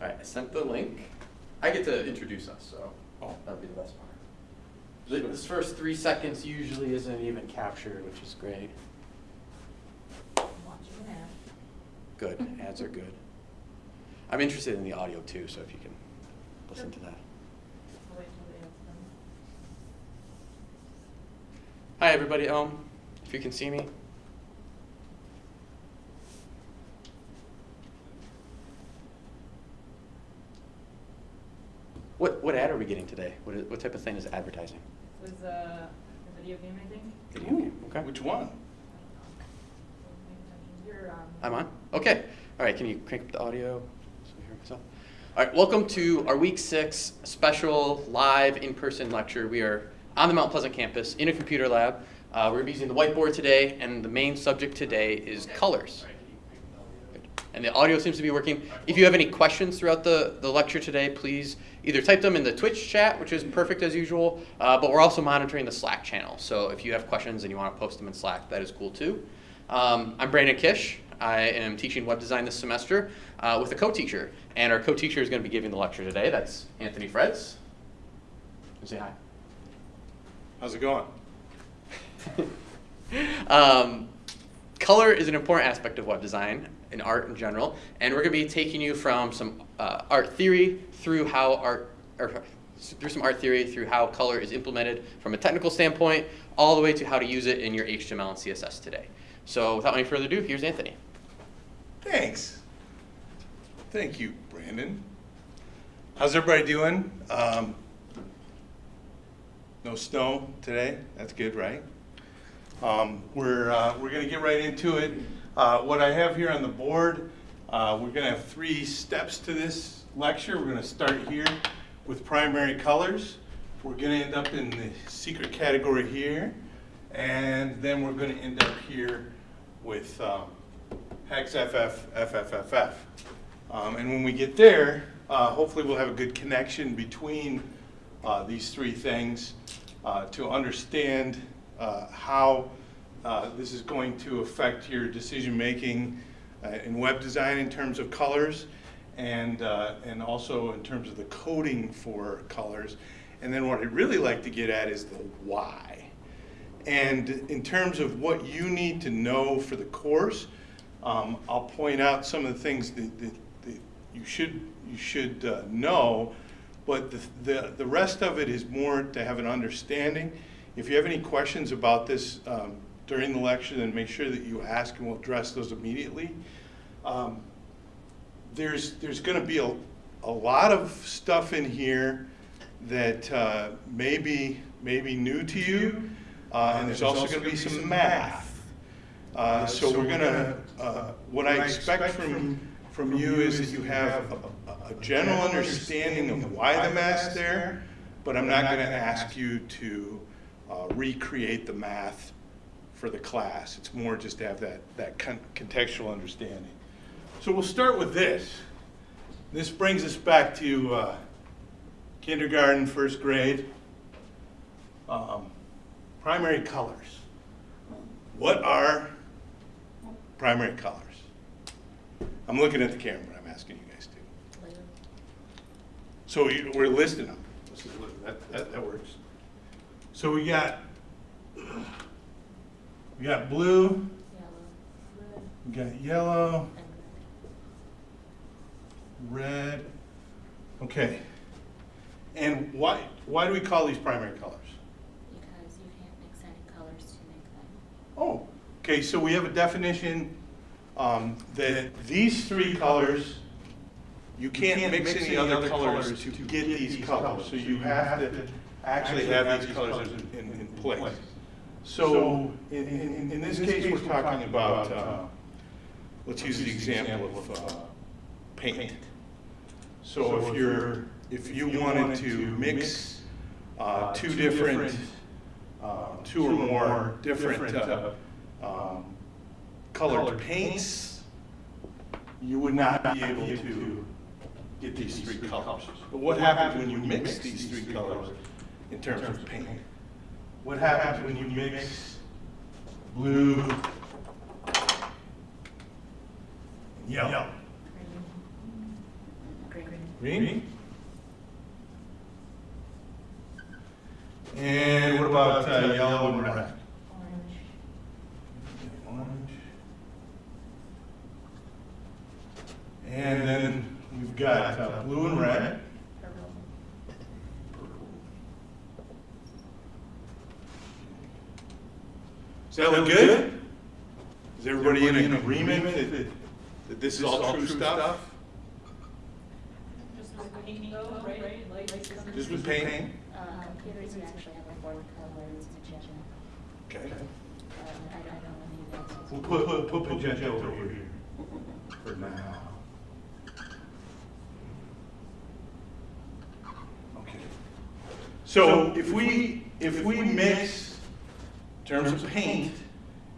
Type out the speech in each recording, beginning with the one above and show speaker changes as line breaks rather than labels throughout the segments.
All right, I sent the link. I get to introduce us, so
Oh.
that'll be the best part. Th- This first three seconds usually isn't even captured, which is great.
Watching an ad.
Good, ads are good. I'm interested in the audio too, so if you can listen to that.
I'll wait till the ad's done.
Hi, everybody. Um, if you can see me. What what ad are we getting today? What is, what type of thing is advertising?
This was uh, a video game, I think.
Video game. Okay.
Which one?
You're, um,
I'm on? Okay. All right, can you crank up the audio so I hear myself? All right, welcome to our week six special live in-person lecture. We are on the Mount Pleasant campus in a computer lab. Uh, we're using the whiteboard today, and the main subject today is colors. And the audio seems to be working. If you have any questions throughout the, the lecture today, please either type them in the Twitch chat, which is perfect as usual, uh, but we're also monitoring the Slack channel. So if you have questions and you want to post them in Slack, that is cool too. Um, I'm Brandon Kish. I am teaching web design this semester uh, with a co-teacher. And our co-teacher is going to be giving the lecture today. That's Anthony Freds. Say hi.
How's it going?
um, color is an important aspect of web design and art in general, and we're going to be taking you from some uh, art theory through how art, or through some art theory through how color is implemented from a technical standpoint, all the way to how to use it in your HTML and CSS today. So without any further ado, here's Anthony.
Thanks. Thank you, Brandon. How's everybody doing? Um, no snow today. That's good, right? Um, we're uh, we're going to get right into it. Uh, what I have here on the board, uh, we're going to have three steps to this lecture. We're going to start here with primary colors. We're going to end up in the secret category here, and then we're going to end up here with um, hex FF, FFFF. Um, and when we get there, uh, hopefully we'll have a good connection between uh, these three things uh, to understand how uh, this is going to affect your decision making uh, in web design in terms of colors and, uh, and also in terms of the coding for colors. And then what I'd really like to get at is the why. And in terms of what you need to know for the course, um, I'll point out some of the things that, that, that you should, you should uh, know, but the, the, the rest of it is more to have an understanding. If you have any questions about this um, during the lecture, then make sure that you ask and we'll address those immediately. Um, there's there's going to be a, a lot of stuff in here that uh, may, be, may be new to you, uh, and there's also going to be some math. Uh, so we're going to, uh, what I expect from, from you is that you have a, a general understanding of why the math's there, but I'm not going to ask you to uh, recreate the math for the class. It's more just to have that, that con- contextual understanding. So we'll start with this. This brings us back to uh, kindergarten, first grade. Um, primary colors. What are primary colors? I'm looking at the camera, I'm asking you guys to. So you- we're listing them. That, that, that works. So we got, we got blue,
yellow,
we got yellow,
red.
red. Okay. And why, why do we call these primary colors?
Because you can't mix any colors to make them.
Oh, okay, so we have a definition um, that these three colors, you can't mix any other colors to get these colors. So you have to actually have these colors in, in in place. So in, in, in this case, we're talking about, uh, let's use the example of uh, paint. So if you're, if you wanted to mix uh, two different, uh, two or more different uh, um, colored paints, you would not be able to get these three colors. But what happens when you mix these three colors in terms of paint? What happens when you mix blue and yellow?
green, green,
Green? And what about uh, yellow and red?
Orange.
Orange. And then we've got uh, blue and red.
Purple.
Does that look good? Is everybody in agreement that, that this is all true stuff?
Just with paint though, right? Like, like
Just with paint?
Uh, computers would actually have a board color, it's magenta.
Okay.
Uh, I don't know any of that.
We'll put, put, put magenta over here for now. Okay. So if we, if we mix, in terms of paint,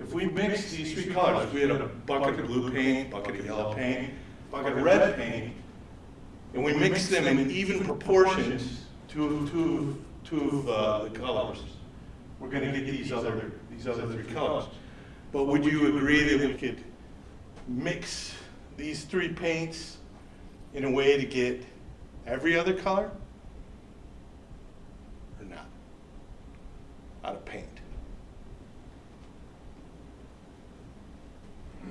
if we mix these three colors, if we had a bucket of blue paint, bucket of yellow paint, bucket of red paint, and we mix them in even proportions to, to, to uh, the colors, we're gonna get these other, these other three colors. But would you agree that we could mix these three paints in a way to get every other color? Or not? Out of paint?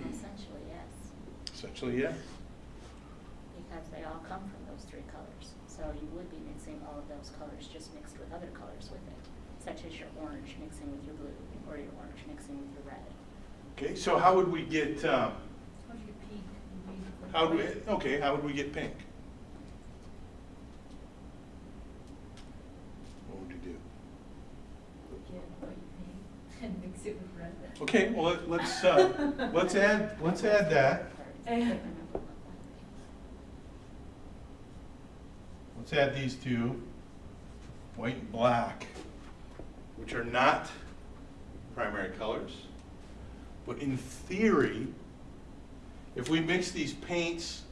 Essentially, yes,
Essentially, yes.
because they all come from those three colors. So you would be mixing all of those colors, just mixed with other colors with it, such as your orange mixing with your blue, or your orange mixing with your red.
Okay, so how would we get, um,
How do you pink? You paint with
how, would we okay, how would we get pink? What would you do?
Get white paint and mix it with red.
Okay, well, let- let's, uh, let's add, let's add that. Let's add these two, white and black, which are not primary colors. But in theory, if we mix these paints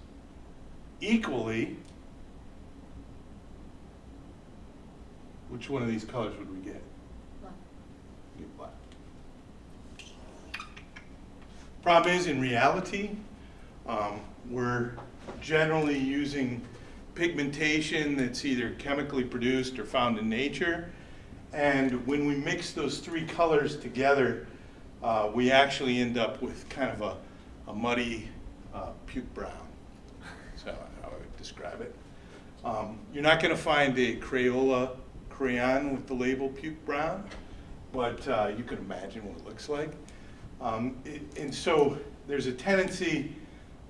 equally, which one of these colors would we get? Black. Get black. Problem is, in reality, um, we're generally using pigmentation that's either chemically produced or found in nature. And when we mix those three colors together, uh, we actually end up with kind of a, a muddy uh, puke brown. So how I would describe it. Um, you're not going to find a Crayola crayon with the label puke brown, but uh, you can imagine what it looks like. Um, it- and so there's a tendency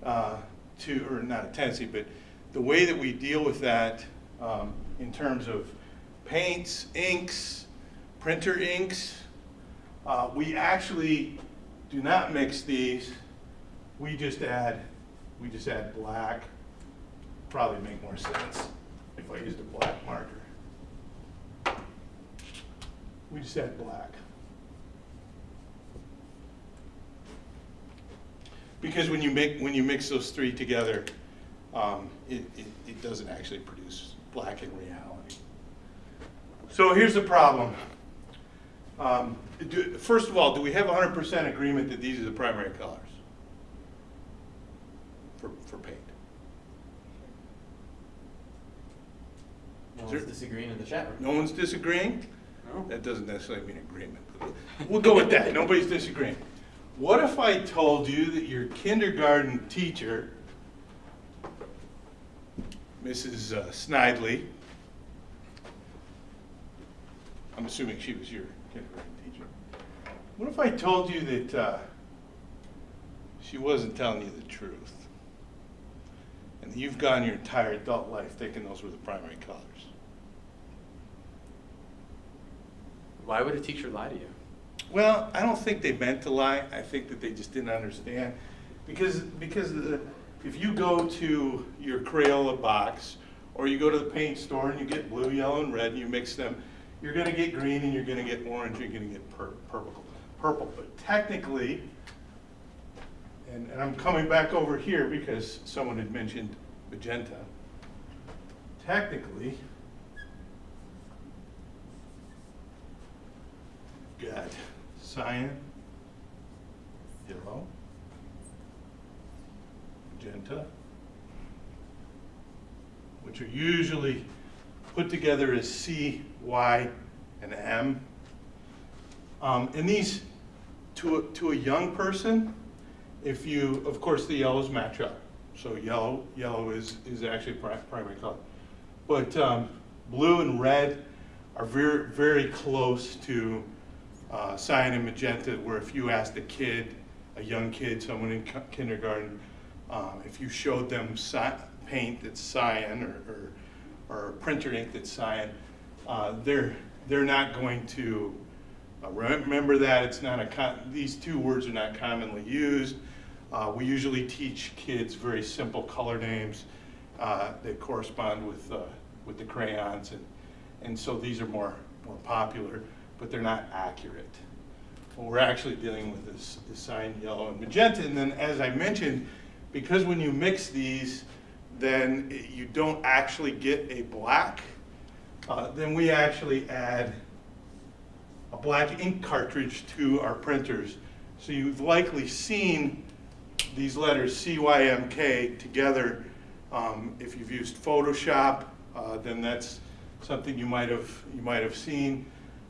uh, to, or not a tendency, but the way that we deal with that um, in terms of paints, inks, printer inks, uh, we actually do not mix these. We just add, we just add black. Probably make more sense if I used a black marker. We just add black. Because when you make, when you mix those three together, um, it, it, it doesn't actually produce black in reality. So here's the problem. Um, do, first of all, do we have hundred percent agreement that these are the primary colors? For, for paint?
No one's
there-
disagreeing in the chat room.
No one's disagreeing?
No?
That doesn't necessarily mean agreement. but We'll go with that, nobody's disagreeing. What if I told you that your kindergarten teacher, Mrs. uh, Snidely, I'm assuming she was your kindergarten teacher. What if I told you that uh, she wasn't telling you the truth? And you've gone your entire adult life thinking those were the primary colors?
Why would a teacher lie to you?
Well, I don't think they meant to lie. I think that they just didn't understand. Because, because the, if you go to your Crayola box, or you go to the paint store and you get blue, yellow, and red, and you mix them, you're gonna get green and you're gonna get orange, and you're gonna get pur- purple, purple. But technically, and, and I'm coming back over here because someone had mentioned magenta. Technically, got cyan, yellow, magenta, which are usually put together as C, Y, and M. Um, and these, to a, to a young person, if you, of course, the yellows match up. So yellow, yellow is, is actually pri- primary color. But um, blue and red are very, very close to uh, cyan and magenta, where if you asked a kid, a young kid, someone in kindergarten, um, if you showed them paint that's cyan or, or, or printer ink that's cyan, uh, they're, they're not going to uh, remember that. It's not a, these two words are not commonly used. Uh, we usually teach kids very simple color names uh, that correspond with, uh, with the crayons, and, and so these are more, more popular, but they're not accurate. What we're actually dealing with is, is cyan, yellow, and magenta, and then as I mentioned, because when you mix these, then you don't actually get a black, uh, then we actually add a black ink cartridge to our printers. So you've likely seen these letters CYMK together. Um, if you've used Photoshop, uh, then that's something you might have you might have seen.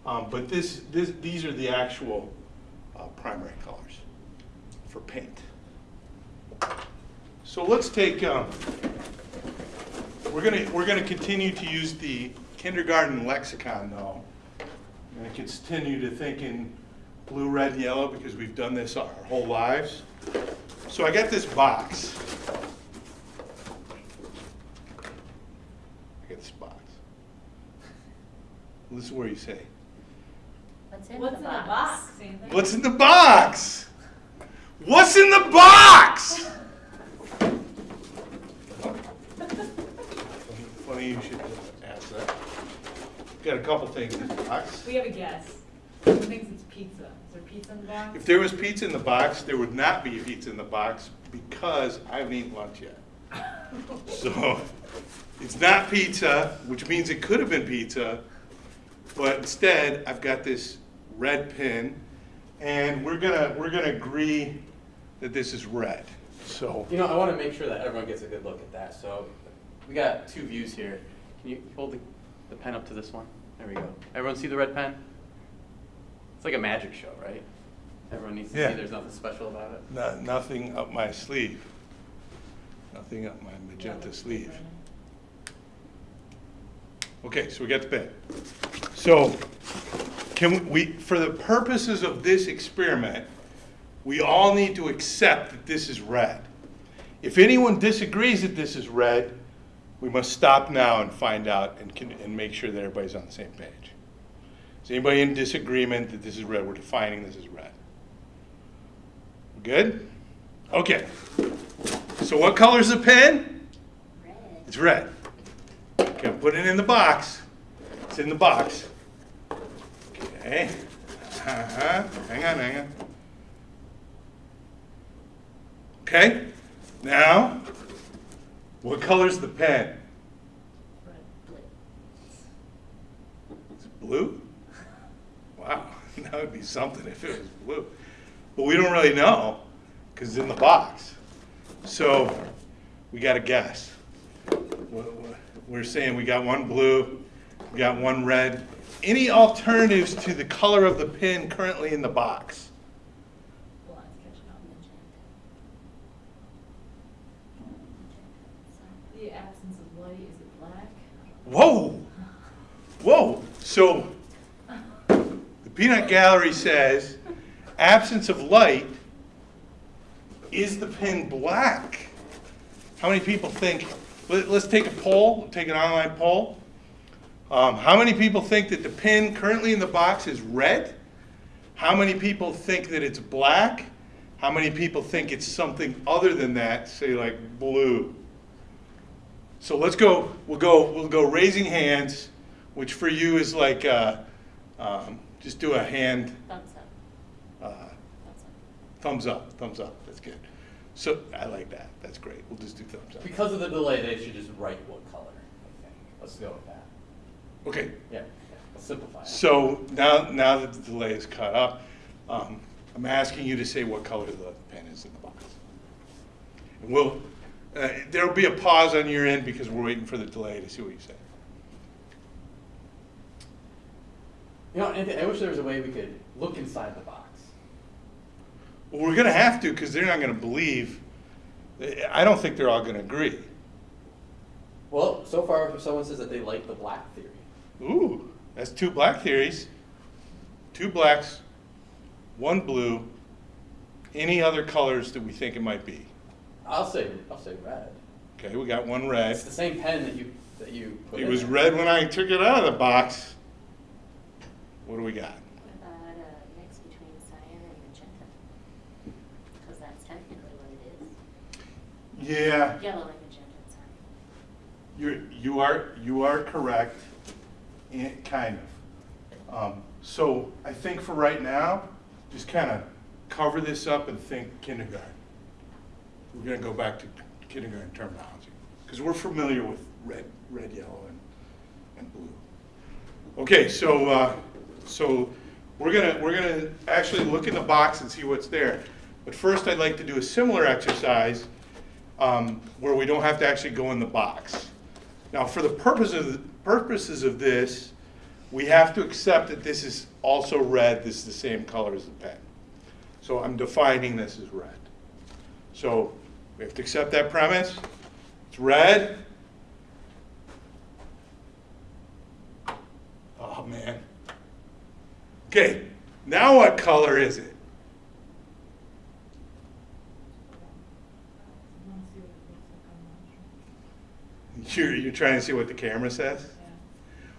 Um, but this, this these are the actual uh, primary colors for paint. So let's take. Um, we're gonna we're gonna continue to use the kindergarten lexicon though. I'm gonna continue to think in blue, red, and yellow because we've done this our whole lives. So I got this box. I got this box. This is where you say,
What's in
What's
the
in the
box?
box,
"What's in the box? What's in the box?" Funny you should ask that. Got a couple things in the box.
We have a guess. Who thinks it's pizza? Is there pizza in the box?
If there was pizza in the box, there would not be pizza in the box because I haven't eaten lunch yet. So it's not pizza, which means it could have been pizza, but instead I've got this red pin, and we're gonna we're gonna agree that this is red. So
You know, I want to make sure that everyone gets a good look at that. So we got two views here. Can you hold the, the pen up to this one? There we go. Everyone see the red pen? It's like a magic show, right? Everyone needs to
Yeah.
see there's nothing special about it.
no, nothing up my sleeve. Nothing up my magenta sleeve. Okay, so we got the pen. So, can we, for the purposes of this experiment, we all need to accept that this is red. If anyone disagrees that this is red, we must stop now and find out and, can, and make sure that everybody's on the same page. Is anybody in disagreement that this is red? We're defining this as red. Good? Okay. So what color is the pen?
Red.
It's red. Okay, put it in the box. It's in the box. Okay. Uh-huh. Hang on, hang on. Okay. Now, what color's the pen?
Blue.
Is it blue? Wow, that would be something if it was blue. But we don't really know because it's in the box. So we got to guess. We're saying we got one blue, we got one red. Any alternatives to the color of the pin currently in the box?
Well, it's catching on. The absence of light, is it black?
Whoa! Whoa! So the peanut gallery says absence of light is the pin black? How many people think? Let, us take a poll, take an online poll. Um, how many people think that the pin currently in the box is red? How many people think that it's black? How many people think it's something other than that, say like blue? So let's go. We'll go. We'll go raising hands, which for you is like uh, um, just do a hand
Thumbs up.
uh,
Thumbs up.
thumbs up. Thumbs up. That's good. So I like that. That's great. We'll just do thumbs up.
Because of the delay, they should just write what color. I think. Let's go with that.
Okay.
Yeah. simplify it.
So now, now that the delay is caught up, um, I'm asking you to say what color the pen is in the box. And we'll, Uh, There'll be a pause on your end because we're waiting for the delay to see what you say.
You know, Anthony, I wish there was a way we could look inside the box.
Well, we're gonna have to because they're not gonna believe, I don't think they're all gonna agree.
Well, so far, if someone says that they like the black theory.
Ooh, that's two black theories. Two blacks, one blue. Any other colors that we think it might be?
I'll say, I'll say red.
Okay, we got one red.
It's the same pen that you that you put
It
in
was
there.
red when I took it out of the box. What do we got?
What about a mix between cyan and magenta? Because that's technically what it is.
Yeah,
Yellow and magenta, sorry.
you're, you are, you are correct, and kind of. Um, so I think for right now, just kind of cover this up and think kindergarten. We're gonna go back to kindergarten terminology, because we're familiar with red, red, yellow, and, and blue. Okay, so, uh, so we're gonna, we're gonna actually look in the box and see what's there. But first, I'd like to do a similar exercise, um, where we don't have to actually go in the box. Now, for the purpose of, purposes of this, we have to accept that this is also red, this is the same color as the pen. So I'm defining this as red. So we have to accept that premise. It's red. Oh, man. Okay, now what color is it? You're, you're trying to see what the camera says?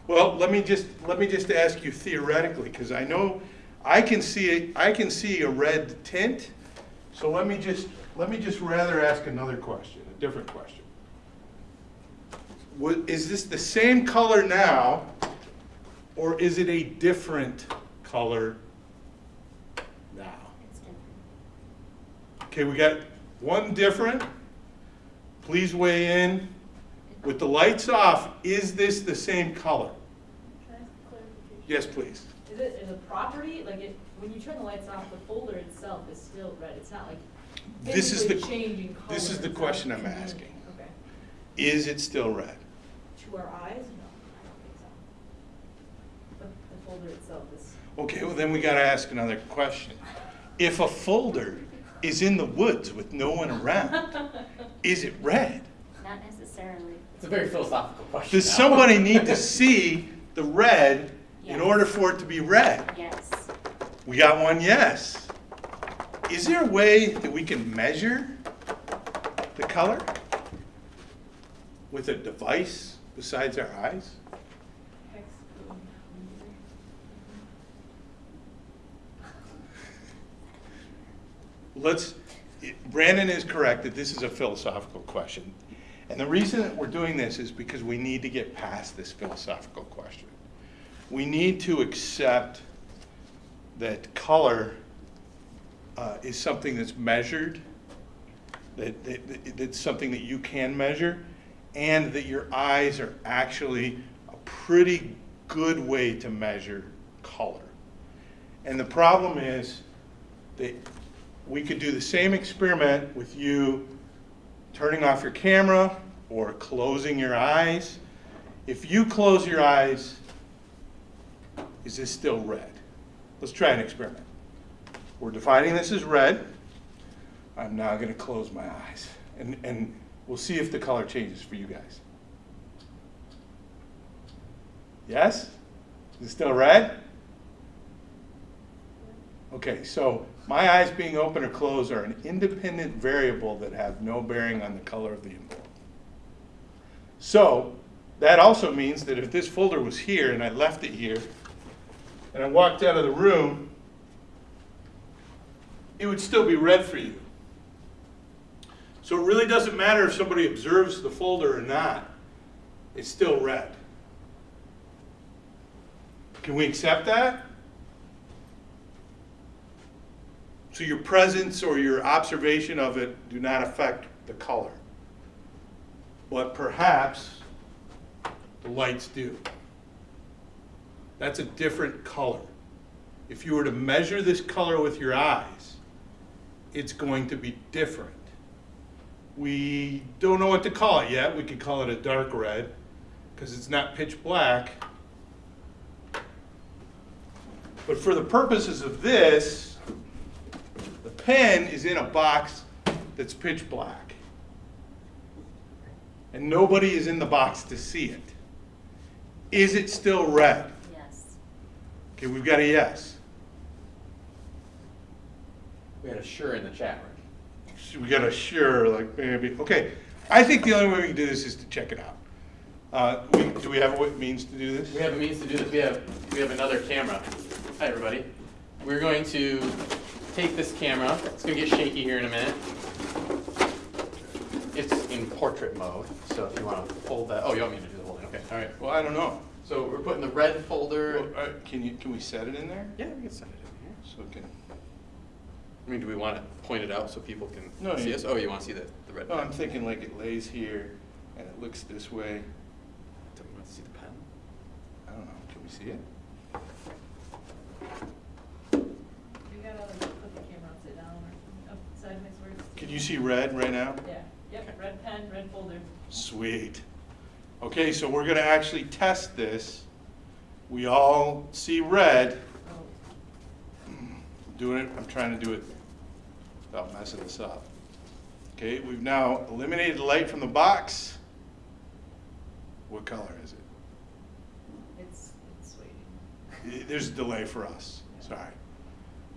Well, let me just, let me just ask you theoretically, because I know, I can see, I can see a red tint. So let me just, let me just rather ask another question, a different question. Is this the same color now, or is it a different color now? Okay, we got one different. Please weigh in. With the lights off, is this the same color?
Can I ask a clarification?
Yes, please.
Is it, is a property, like it, when you turn the lights off, the folder itself is still red, it's not like
This is the-
physically changing color?
this is the
it's
question I'm asking.
Okay.
Is it still red?
To our eyes, no, I don't think so. But the folder itself is,
Okay, well then we gotta ask another question. If a folder is in the woods with no one around, is it red?
Not necessarily.
It's a very philosophical question.
Does
now.
somebody need to see the red in order for it to be red?
Yes.
We got one yes. Is there a way that we can measure the color with a device besides our eyes? Let's, Brandon is correct that this is a philosophical question. And the reason that we're doing this is because we need to get past this philosophical question. We need to accept that color uh, is something that's measured, that, that, that- that's something that you can measure, and that your eyes are actually a pretty good way to measure color. And the problem is that we could do the same experiment with you turning off your camera or closing your eyes. If you close your eyes, is this still red? Let's try an experiment. We're defining this as red. I'm now going to close my eyes and, and we'll see if the color changes for you guys. Yes? Is it still red? Okay, so my eyes being open or closed are an independent variable that have no bearing on the color of the envelope. So that also means that if this folder was here and I left it here and I walked out of the room, it would still be red for you. So it really doesn't matter if somebody observes the folder or not, it's still red. Can we accept that? So your presence or your observation of it do not affect the color. But perhaps the lights do. That's a different color. If you were to measure this color with your eyes, it's going to be different. We don't know what to call it yet. We could call it a dark red because it's not pitch black. But for the purposes of this, the pen is in a box that's pitch black. And nobody is in the box to see it. Is it still red? Okay, we've got a yes.
We had a sure in the chat room.
We got a sure, like maybe, okay. I think the only way we can do this is to check it out. Uh, we, do we have what means to do this?
We have a means to do this. We have we have another camera. Hi everybody. We're going to take this camera. It's gonna get shaky here in a minute. It's in portrait mode, so if you want to fold that. Oh, you want me to do the holding? Okay. All right.
Well, I don't know.
So we're putting the red folder.
Well, uh, Can you, can we set it in there?
Yeah, we can set it in here.
So it can,
I mean, do we want to point it out so people can
No,
see
you-
us? Oh, you want to see the, the red?
no,
pen?
I'm thinking like it lays here and it looks this way.
Do we want to see the pen?
I don't know, can we see it?
You gotta like put the camera upside down or up sideways where it's.
Can you see red right now?
Yeah, yep,
Okay.
red pen, red folder.
Sweet. Okay, so we're gonna actually test this. We all see red.
Oh,
doing it, I'm trying to do it without messing this up. Okay, we've now eliminated the light from the box. What color is it?
it's, it's waiting.
Eh, There's a delay for us, sorry.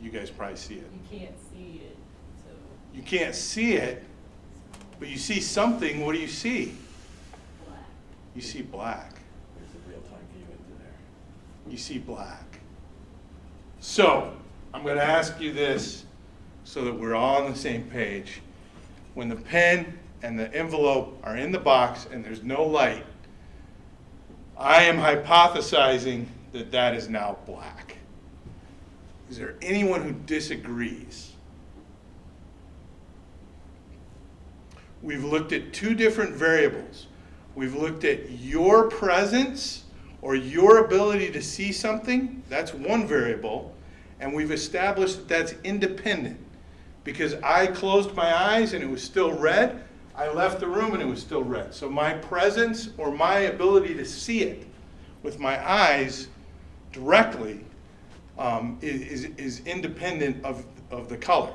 You guys probably see it.
You can't see it, so.
You can't see it, but you see something, what do you see? You see black.
There's the real time view into there.
You see black. So, I'm gonna ask you this so that we're all on the same page. When the pen and the envelope are in the box and there's no light, I am hypothesizing that that is now black. Is there anyone who disagrees? We've looked at two different variables. We've looked at your presence or your ability to see something, that's one variable, and we've established that that's independent. Because I closed my eyes and it was still red, I left the room and it was still red. So my presence or my ability to see it with my eyes directly um, is, is independent of, of the color.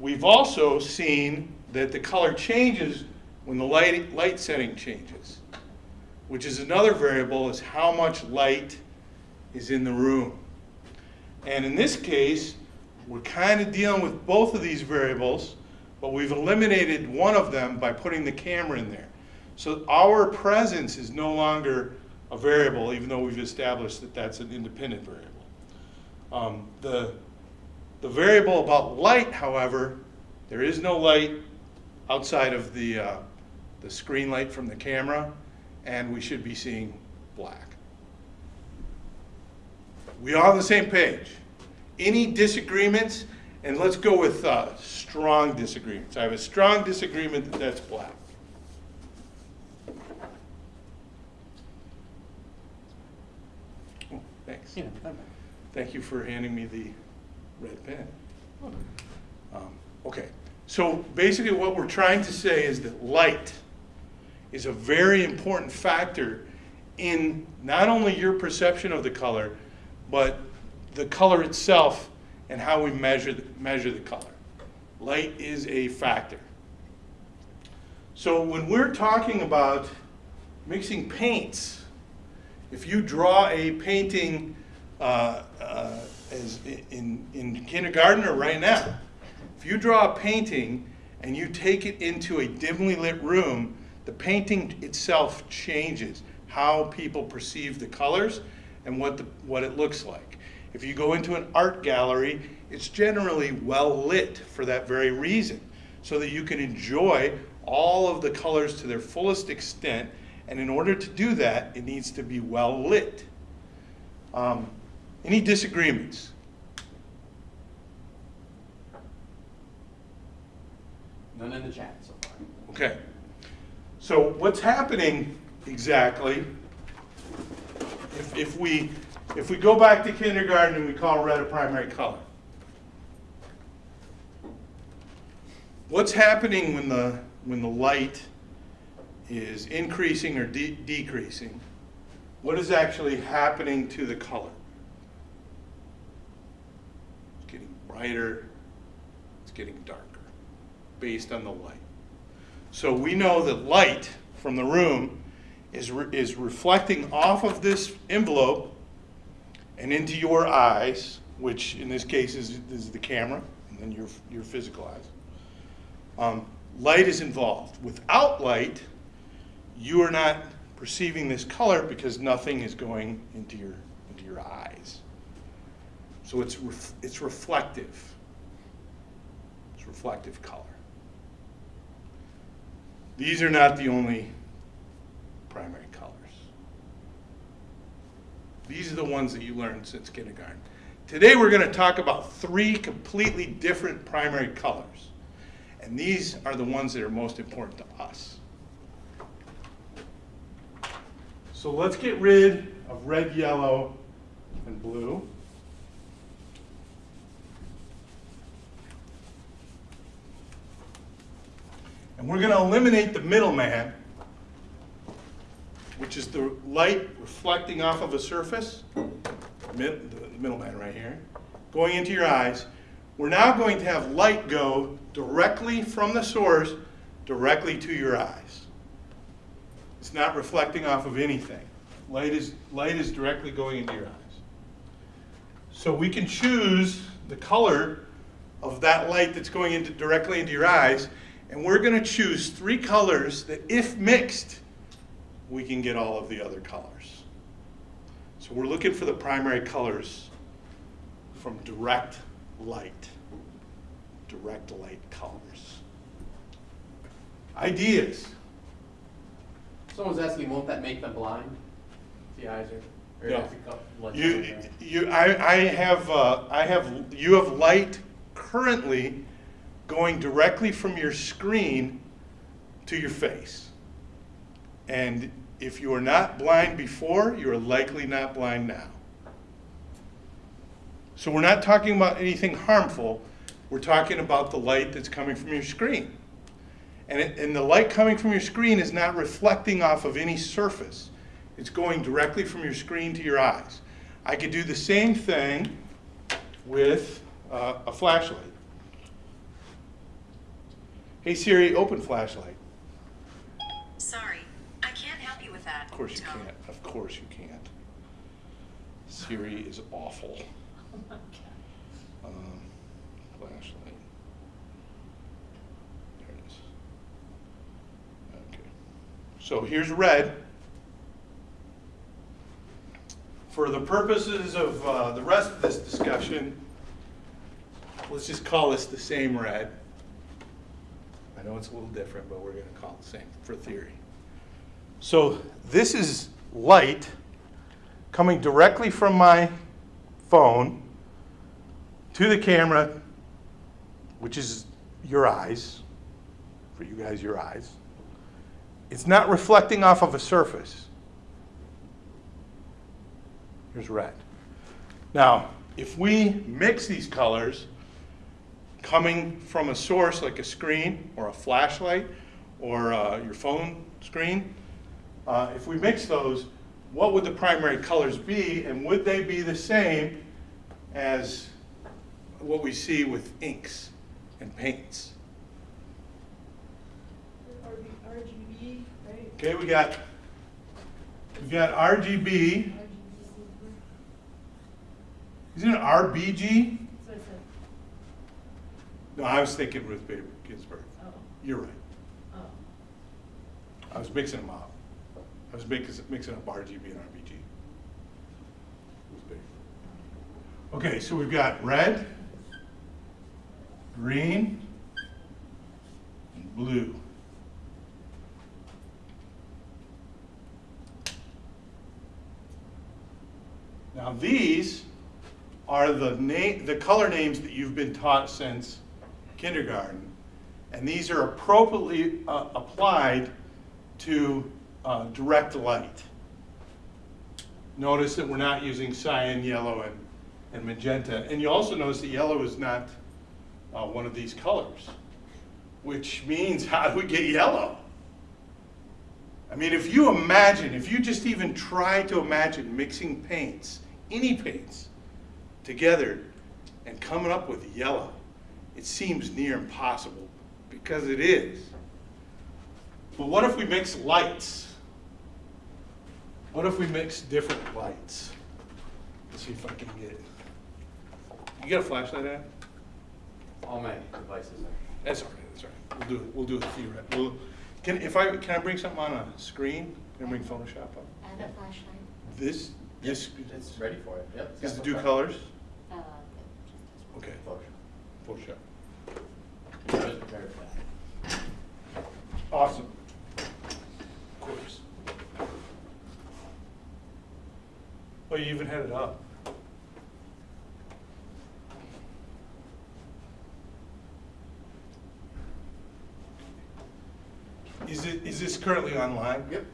We've also seen that the color changes when the light, light setting changes, which is another variable is how much light is in the room. And in this case, we're kind of dealing with both of these variables, but we've eliminated one of them by putting the camera in there. So our presence is no longer a variable, even though we've established that that's an independent variable. Um, the, the variable about light, however, there is no light outside of the, uh, the screen light from the camera, and we should be seeing black. We are on the same page? Any disagreements? And let's go with uh, strong disagreements. I have a strong disagreement that that's black. Oh, Thanks.
Yeah,
Thank you for handing me the red pen. Um, Okay, so basically what we're trying to say is that light is a very important factor in not only your perception of the color, but the color itself and how we measure, the- measure the color. Light is a factor. So when we're talking about mixing paints, if you draw a painting uh, uh, as in, in kindergarten or right now, if you draw a painting and you take it into a dimly lit room, the painting itself changes how people perceive the colors and what, the, what it looks like. If you go into an art gallery, it's generally well lit for that very reason, so that you can enjoy all of the colors to their fullest extent. And in order to do that, it needs to be well lit. Um, any disagreements?
None in the chat so far.
Okay. So what's happening exactly, if, if we, if we go back to kindergarten and we call red a primary color, what's happening when the, when the light is increasing or de- decreasing? What is actually happening to the color? It's getting brighter, it's getting darker, based on the light. So we know that light from the room is, re- is reflecting off of this envelope and into your eyes, which in this case is, is the camera, and then your, your physical eyes. Um, light is involved. Without light, you are not perceiving this color because nothing is going into your, into your eyes. So it's, ref, it's reflective. It's reflective color. These are not the only primary colors. These are the ones that you learned since kindergarten. Today we're going to talk about three completely different primary colors. And these are the ones that are most important to us. So let's get rid of red, yellow, and blue. And we're going to eliminate the middleman, which is the light reflecting off of a surface, mid, the middleman right here, going into your eyes. We're now going to have light go directly from the source directly to your eyes. It's not reflecting off of anything. Light is, light is directly going into your eyes. So we can choose the color of that light that's going into, directly into your eyes, and we're going to choose three colors that, if mixed, we can get all of the other colors. So we're looking for the primary colors from direct light. Direct light colors. Ideas.
Someone's asking, won't that make them blind? The eyes are.
No.
you co- let
You,
them there?
you, I, I have, uh, I have, you have light currently going directly from your screen to your face. And if you are not blind before, you are likely not blind now. So we're not talking about anything harmful. We're talking about the light that's coming from your screen. And, it, and the light coming from your screen is not reflecting off of any surface. It's going directly from your screen to your eyes. I could do the same thing with uh, a flashlight. Hey Siri, open flashlight.
Sorry, I can't help you with that.
Of course you
Tom.
can't. Of course you can't. Siri is awful. Um, flashlight. There it is. Okay. So here's red. For the purposes of uh, the rest of this discussion, let's just call this the same red. I know it's a little different, but we're going to call it the same for theory. So this is light coming directly from my phone to the camera, which is your eyes, for you guys, your eyes. It's not reflecting off of a surface. Here's red. Now, if we mix these colors, coming from a source like a screen or a flashlight or uh, your phone screen, uh, if we mix those, what would the primary colors be, and would they be the same as what we see with inks and paints?
RGB, right?
Okay, we got we got RGB.
RGB.
Isn't it RBG? No, I was thinking Ruth Bader Ginsburg.
oh,
You're right.
oh.
I was mixing them up. I was mixing, mixing up RGB and RBG. Okay, so we've got red, green, and blue. Now these are the name, the color names that you've been taught since kindergarten. And these are appropriately uh, applied to uh, direct light. Notice that we're not using cyan, yellow, and, and magenta. And you also notice that yellow is not uh, one of these colors. which means how do we get yellow? I mean, if you imagine, if you just even try to imagine mixing paints, any paints, together and coming up with yellow, it seems near impossible because it is. But what if we mix lights? What if we mix different lights? Let's see if I can get. You got a flashlight, Ad?
All my devices are.
That's all right, that's all right. We'll do it, we'll do it theoretically. We'll, can, if I, can I bring something on a screen? Can I bring Photoshop up?
Add a flashlight.
This, this,
It's ready for it, yep. it's
is
got
to do colors?
Uh,
Okay,
Photoshop.
Photoshop.
I was prepared for that.
Awesome. Of course. Oh, you even had it up. Is it, is this currently online?
Yep.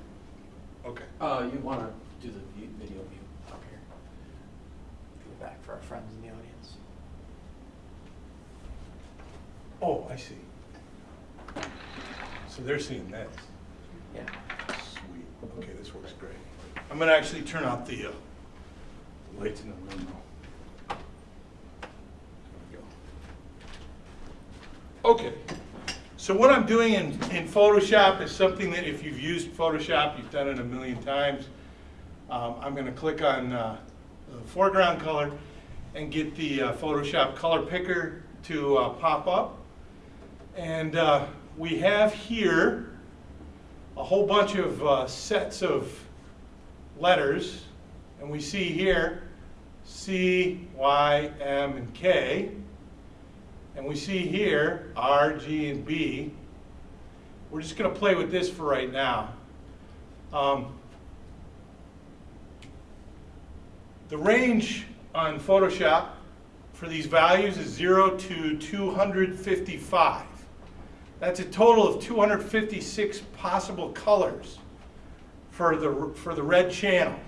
Okay.
Uh, you wanna do the view, video view up here. Go back for our friends in the audience.
Oh, I see. So they're seeing this.
Yeah.
Sweet. Okay, this works great. I'm gonna actually turn out the uh, lights in the room now. There we go. Okay. So what I'm doing in, in Photoshop is something that if you've used Photoshop, you've done it a million times. Um, I'm gonna click on uh, the foreground color and get the uh, Photoshop color picker to uh, pop up. And uh, we have here a whole bunch of uh, sets of letters. And we see here C, Y, M, and K. And we see here R, G, and B. We're just going to play with this for right now. Um, the range on Photoshop for these values is 0 to 255. That's a total of 256 possible colors for the, for the red channel.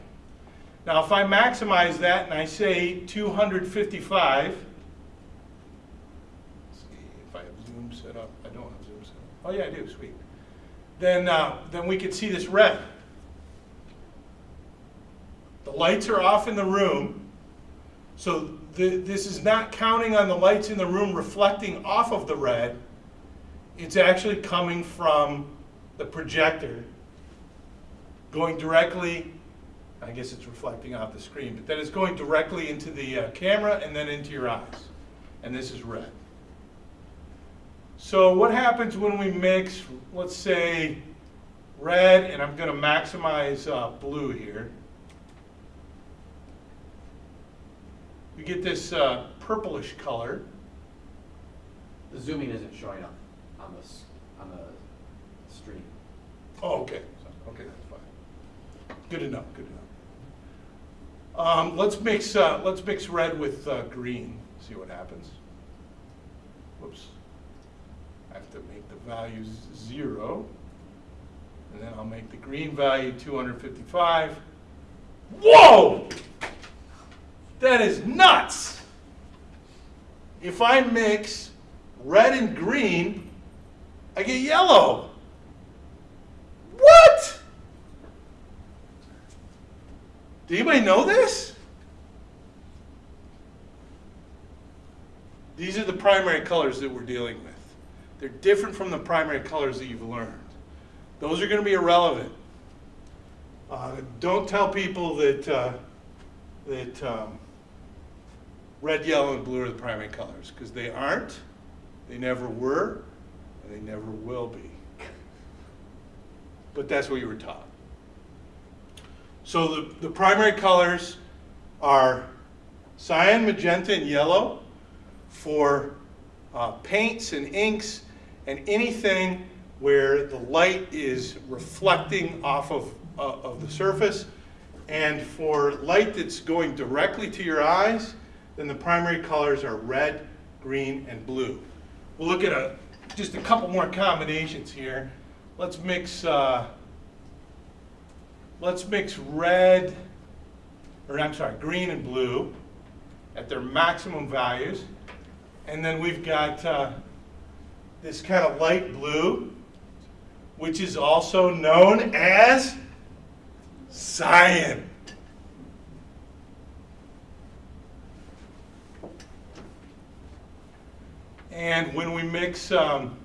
Now, if I maximize that and I say 255, let's see if I have zoom set up. I don't have zoom set up. Oh yeah, I do, sweet. Then, uh, then we can see this red. The lights are off in the room, so the, this is not counting on the lights in the room reflecting off of the red. It's actually coming from the projector, going directly, I guess it's reflecting off the screen, but then it's going directly into the uh, camera and then into your eyes. And this is red. So what happens when we mix, let's say, red, and I'm going to maximize uh, blue here. We get this uh, purplish color.
The zooming isn't showing up on this, on the stream.
Oh, okay, okay, that's fine. Good enough, good enough. Um, let's mix, uh, let's mix red with, uh, green, see what happens. Whoops. I have to make the values zero. And then I'll make the green value two hundred fifty-five. Whoa! That is nuts! If I mix red and green, I get yellow. What? Did anybody know this? These are the primary colors that we're dealing with. They're different from the primary colors that you've learned. Those are going to be irrelevant. Uh, don't tell people that uh, that um, red, yellow, and blue are the primary colors because they aren't. They never were, they never will be. But that's what you were taught. So the, the primary colors are cyan, magenta, and yellow for uh, paints and inks and anything where the light is reflecting off of, uh, of the surface. And for light that's going directly to your eyes, then the primary colors are red, green, and blue. We'll look at a, just a couple more combinations here. Let's mix, uh, let's mix red, or I'm sorry, green and blue at their maximum values. And then we've got uh, this kind of light blue, which is also known as cyan. And when we mix, um,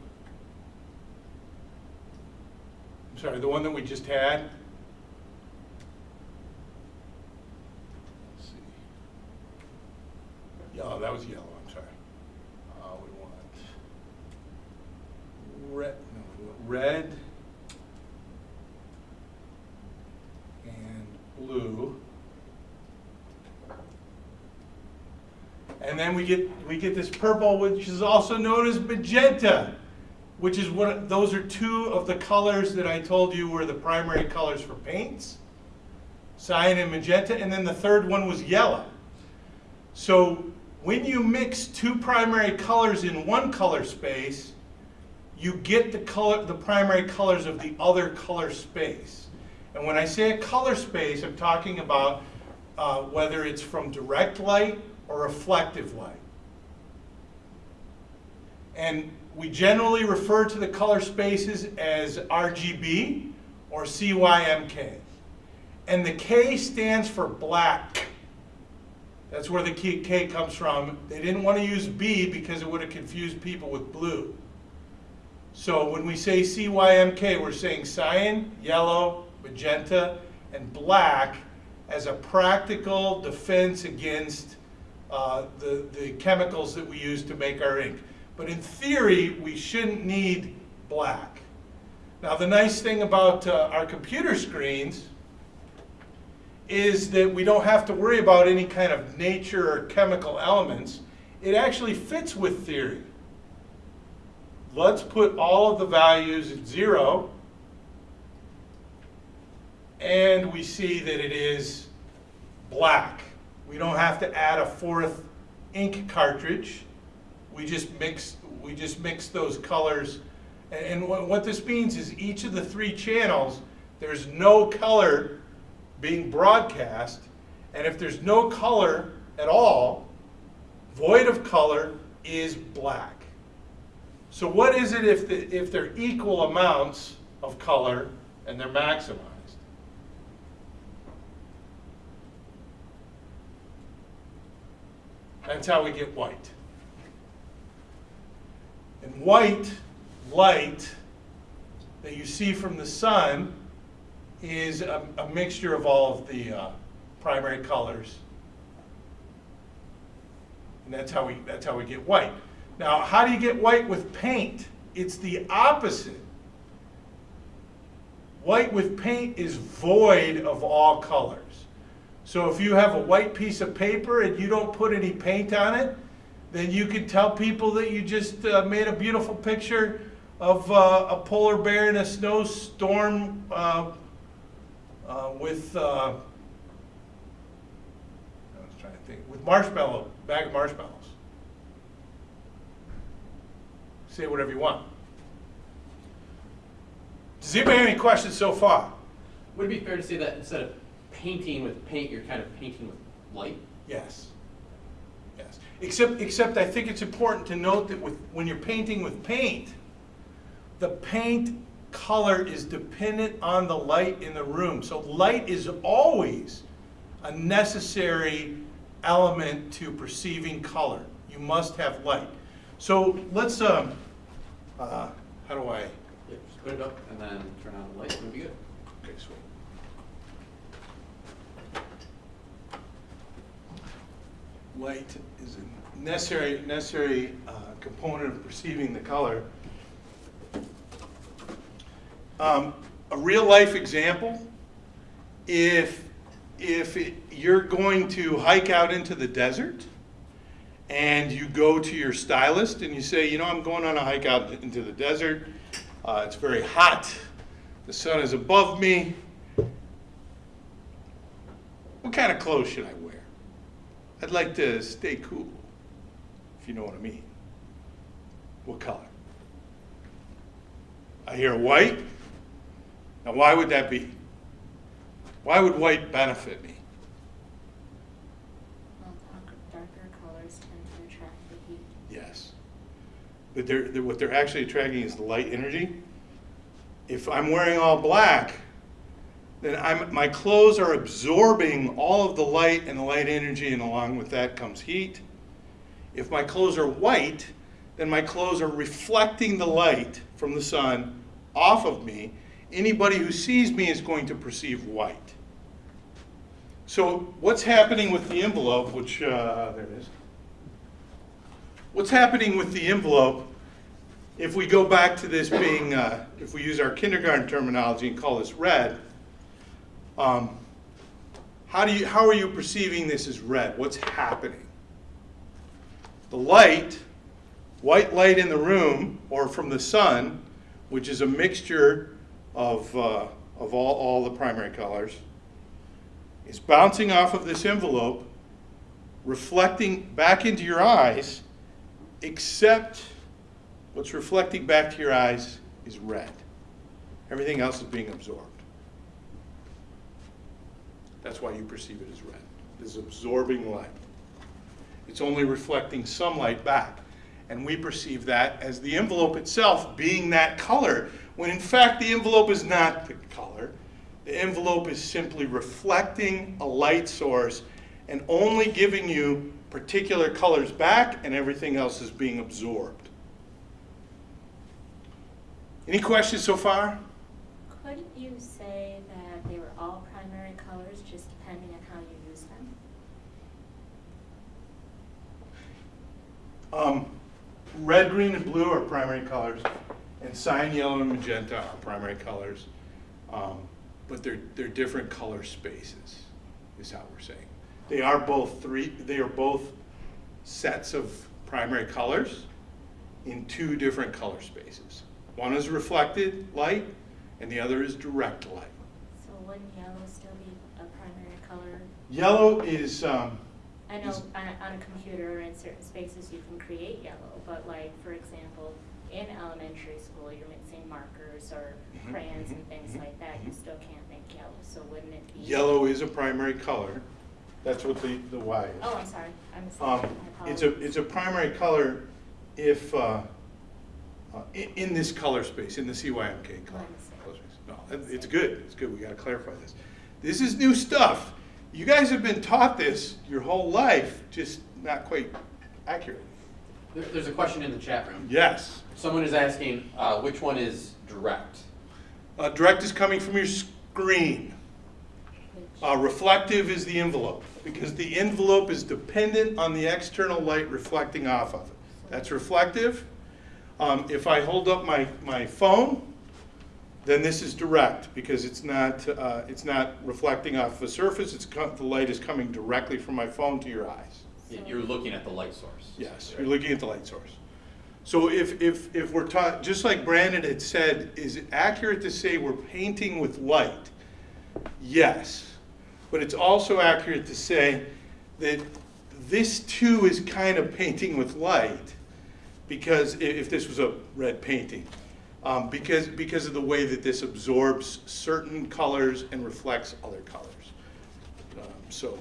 I'm sorry, the one that we just had. Oh, that was yellow, I'm sorry. Uh, we want red, no, we want red and blue. And then we get, we get this purple, which is also known as magenta, which is what, those are two of the colors that I told you were the primary colors for paints. Cyan and magenta, and then the third one was yellow. So when you mix two primary colors in one color space, you get the color, the primary colors of the other color space. And when I say a color space, I'm talking about uh, whether it's from direct light or reflective light. And we generally refer to the color spaces as RGB or CYMK. And the K stands for black. That's where the K comes from. They didn't want to use B because it would have confused people with blue. So when we say CYMK, we're saying cyan, yellow, magenta, and black as a practical defense against uh, the, the chemicals that we use to make our ink. But in theory, we shouldn't need black. Now the nice thing about uh, our computer screens is that we don't have to worry about any kind of nature or chemical elements. It actually fits with theory. Let's put all of the values at zero. And we see that it is black. We don't have to add a fourth ink cartridge. We just mix, we just mix those colors. And, and what, this means is each of the three channels, there's no color being broadcast. And if there's no color at all, void of color is black. So what is it if, the, if they're equal amounts of color and they're maximized? That's how we get white. And white light that you see from the sun is a, a mixture of all of the uh, primary colors. And that's how we that's how we get white. Now, how do you get white with paint? It's the opposite. White with paint is void of all colors. So if you have a white piece of paper and you don't put any paint on it, then you could tell people that you just uh, made a beautiful picture of uh, a polar bear in a snowstorm uh, uh, with, uh, I was trying to think, with marshmallow, bag of marshmallows. Say whatever you want. Does anybody have any questions so far?
Would it be fair to say that instead of painting with paint, you're kind of painting with light?
Yes. Yes. Except, except I think it's important to note that with, when you're painting with paint, the paint color is dependent on the light in the room. So light is always a necessary element to perceiving color. You must have light. So let's, um, uh, how do I,
Yeah, just put it up and then turn on the light, and it'll be good.
okay, sweet. Light is a necessary, necessary uh, component of perceiving the color. Um, a real life example, if, if it- you're going to hike out into the desert and you go to your stylist and you say, you know, I'm going on a hike out into the desert, uh, it's very hot, the sun is above me, what kind of clothes should I wear? I'd like to stay cool, if you know what I mean. What color? I hear white. Now, why would that be? Why would white benefit me?
Well, darker, darker colors tend to attract the heat.
Yes. but they're, they're- what they're actually attracting is the light energy. If I'm wearing all black, then I'm, my clothes are absorbing all of the light and the light energy, and along with that comes heat. If my clothes are white, then my clothes are reflecting the light from the sun off of me. Anybody who sees me is going to perceive white. So what's happening with the envelope, which, uh, there it is. What's happening with the envelope, if we go back to this being, uh, if we use our kindergarten terminology and call this red, um, how do you, how are you perceiving this as red? What's happening? The light, white light in the room or from the sun, which is a mixture of, uh, of all, all the primary colors, is bouncing off of this envelope, reflecting back into your eyes, except what's reflecting back to your eyes is red. Everything else is being absorbed. That's why you perceive it as red. It is absorbing light. It's only reflecting some light back. And we perceive that as the envelope itself being that color, when in fact the envelope is not the color. The envelope is simply reflecting a light source and only giving you particular colors back, and everything else is being absorbed. Any questions so far?
Couldn't you say that they were all primary colors, just depending on how you use them?
Um, red, green, and blue are primary colors, and cyan, yellow, and magenta are primary colors. Um, but they're, they're different color spaces, is how we're saying. They are both three, they are both sets of primary colors in two different color spaces. One is reflected light, and the other is direct light.
So wouldn't yellow still be a primary color?
Yellow is, um,
I know on a, on a computer, in certain spaces, you can create yellow, but like, for example, in elementary school, you're mixing markers or
Mhm,
crayons and
mhm,
things
mhm,
like that, you still can't make yellow, so wouldn't it be?
yellow is a primary color. That's what the, the Y is.
Oh, I'm sorry, I'm
Um, It's a, it's a primary color if, uh, uh, in, in this color space, in the CYMK color. Color space. No, it's good, it's good, we gotta clarify this. This is new stuff. You guys have been taught this your whole life, just not quite accurate.
There, there's a question in the chat room.
Yes.
Someone is asking, uh, which one is direct?
Uh, direct is coming from your screen. Uh, reflective is the envelope, because the envelope is dependent on the external light reflecting off of it. That's reflective. Um, if I hold up my, my phone, then this is direct, because it's not, uh, it's not reflecting off the surface, it's, the light is coming directly from my phone to your eyes.
You're looking at the light source.
Yes, you're looking at the light source. So if, if, if we're taught, just like Brandon had said, is it accurate to say we're painting with light? Yes, but it's also accurate to say that this too is kind of painting with light, because if this was a red painting, um, because, because of the way that this absorbs certain colors and reflects other colors. Um, So,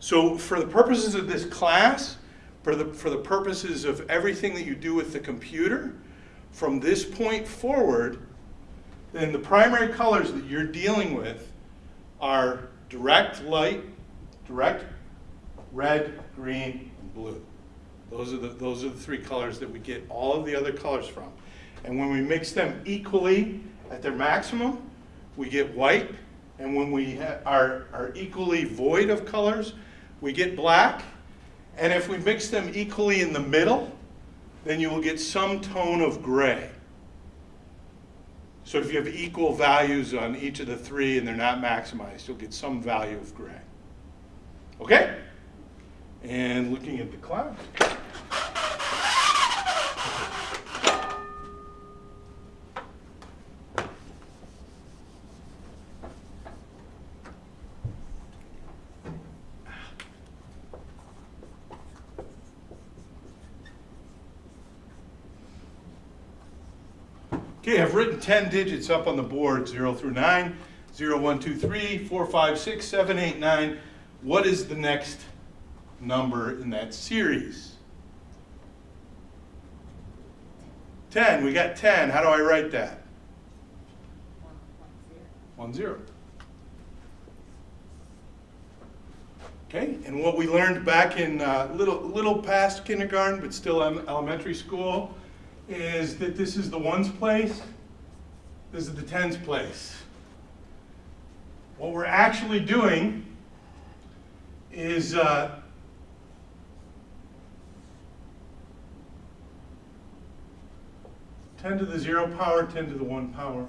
so for the purposes of this class, for the, for the purposes of everything that you do with the computer, from this point forward, then the primary colors that you're dealing with are direct light, direct red, green, and blue. Those are the, those are the three colors that we get all of the other colors from. And when we mix them equally at their maximum, we get white. And when we are, are equally void of colors, we get black. And if we mix them equally in the middle, then you will get some tone of gray. So if you have equal values on each of the three and they're not maximized, you'll get some value of gray. Okay? And looking at the class. Okay, I've written 10 digits up on the board, 0 through 9, 0, 1, 2, 3, 4, 5, 6, 7, 8, 9. What is the next number in that series? 10, we got 10. How do I write that?
One, one, zero.
One zero. Okay, and what we learned back in uh, little, little past kindergarten, but still elementary school, is that this is the ones place, this is the tens place. What we're actually doing is uh, ten to the zero power, ten to the one power,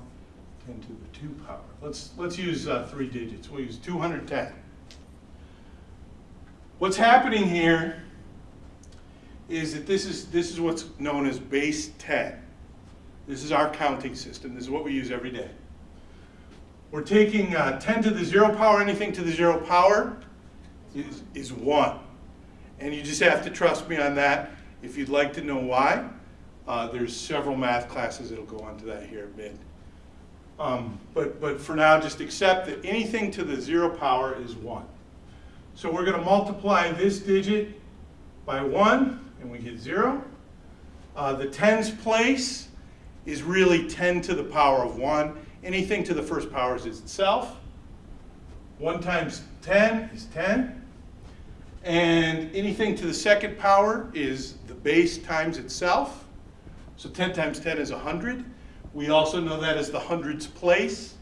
10 to the 2 power. Let's, let's use uh, three digits. We'll use 210. What's happening here is that this is, this is what's known as base 10. This is our counting system. This is what we use every day. We're taking uh, 10 to the 0 power, anything to the 0 power is, is 1. And you just have to trust me on that. If you'd like to know why, uh, there's several math classes that'll go on to that here. Um, but, but for now, just accept that anything to the zero power is one. So we're gonna multiply this digit by one, and we get zero. Uh, the tens place is really ten to the power of one. Anything to the first power is itself. One times ten is ten. And anything to the second power is the base times itself. So 10 times 10 is 100. We also know that as the hundreds place.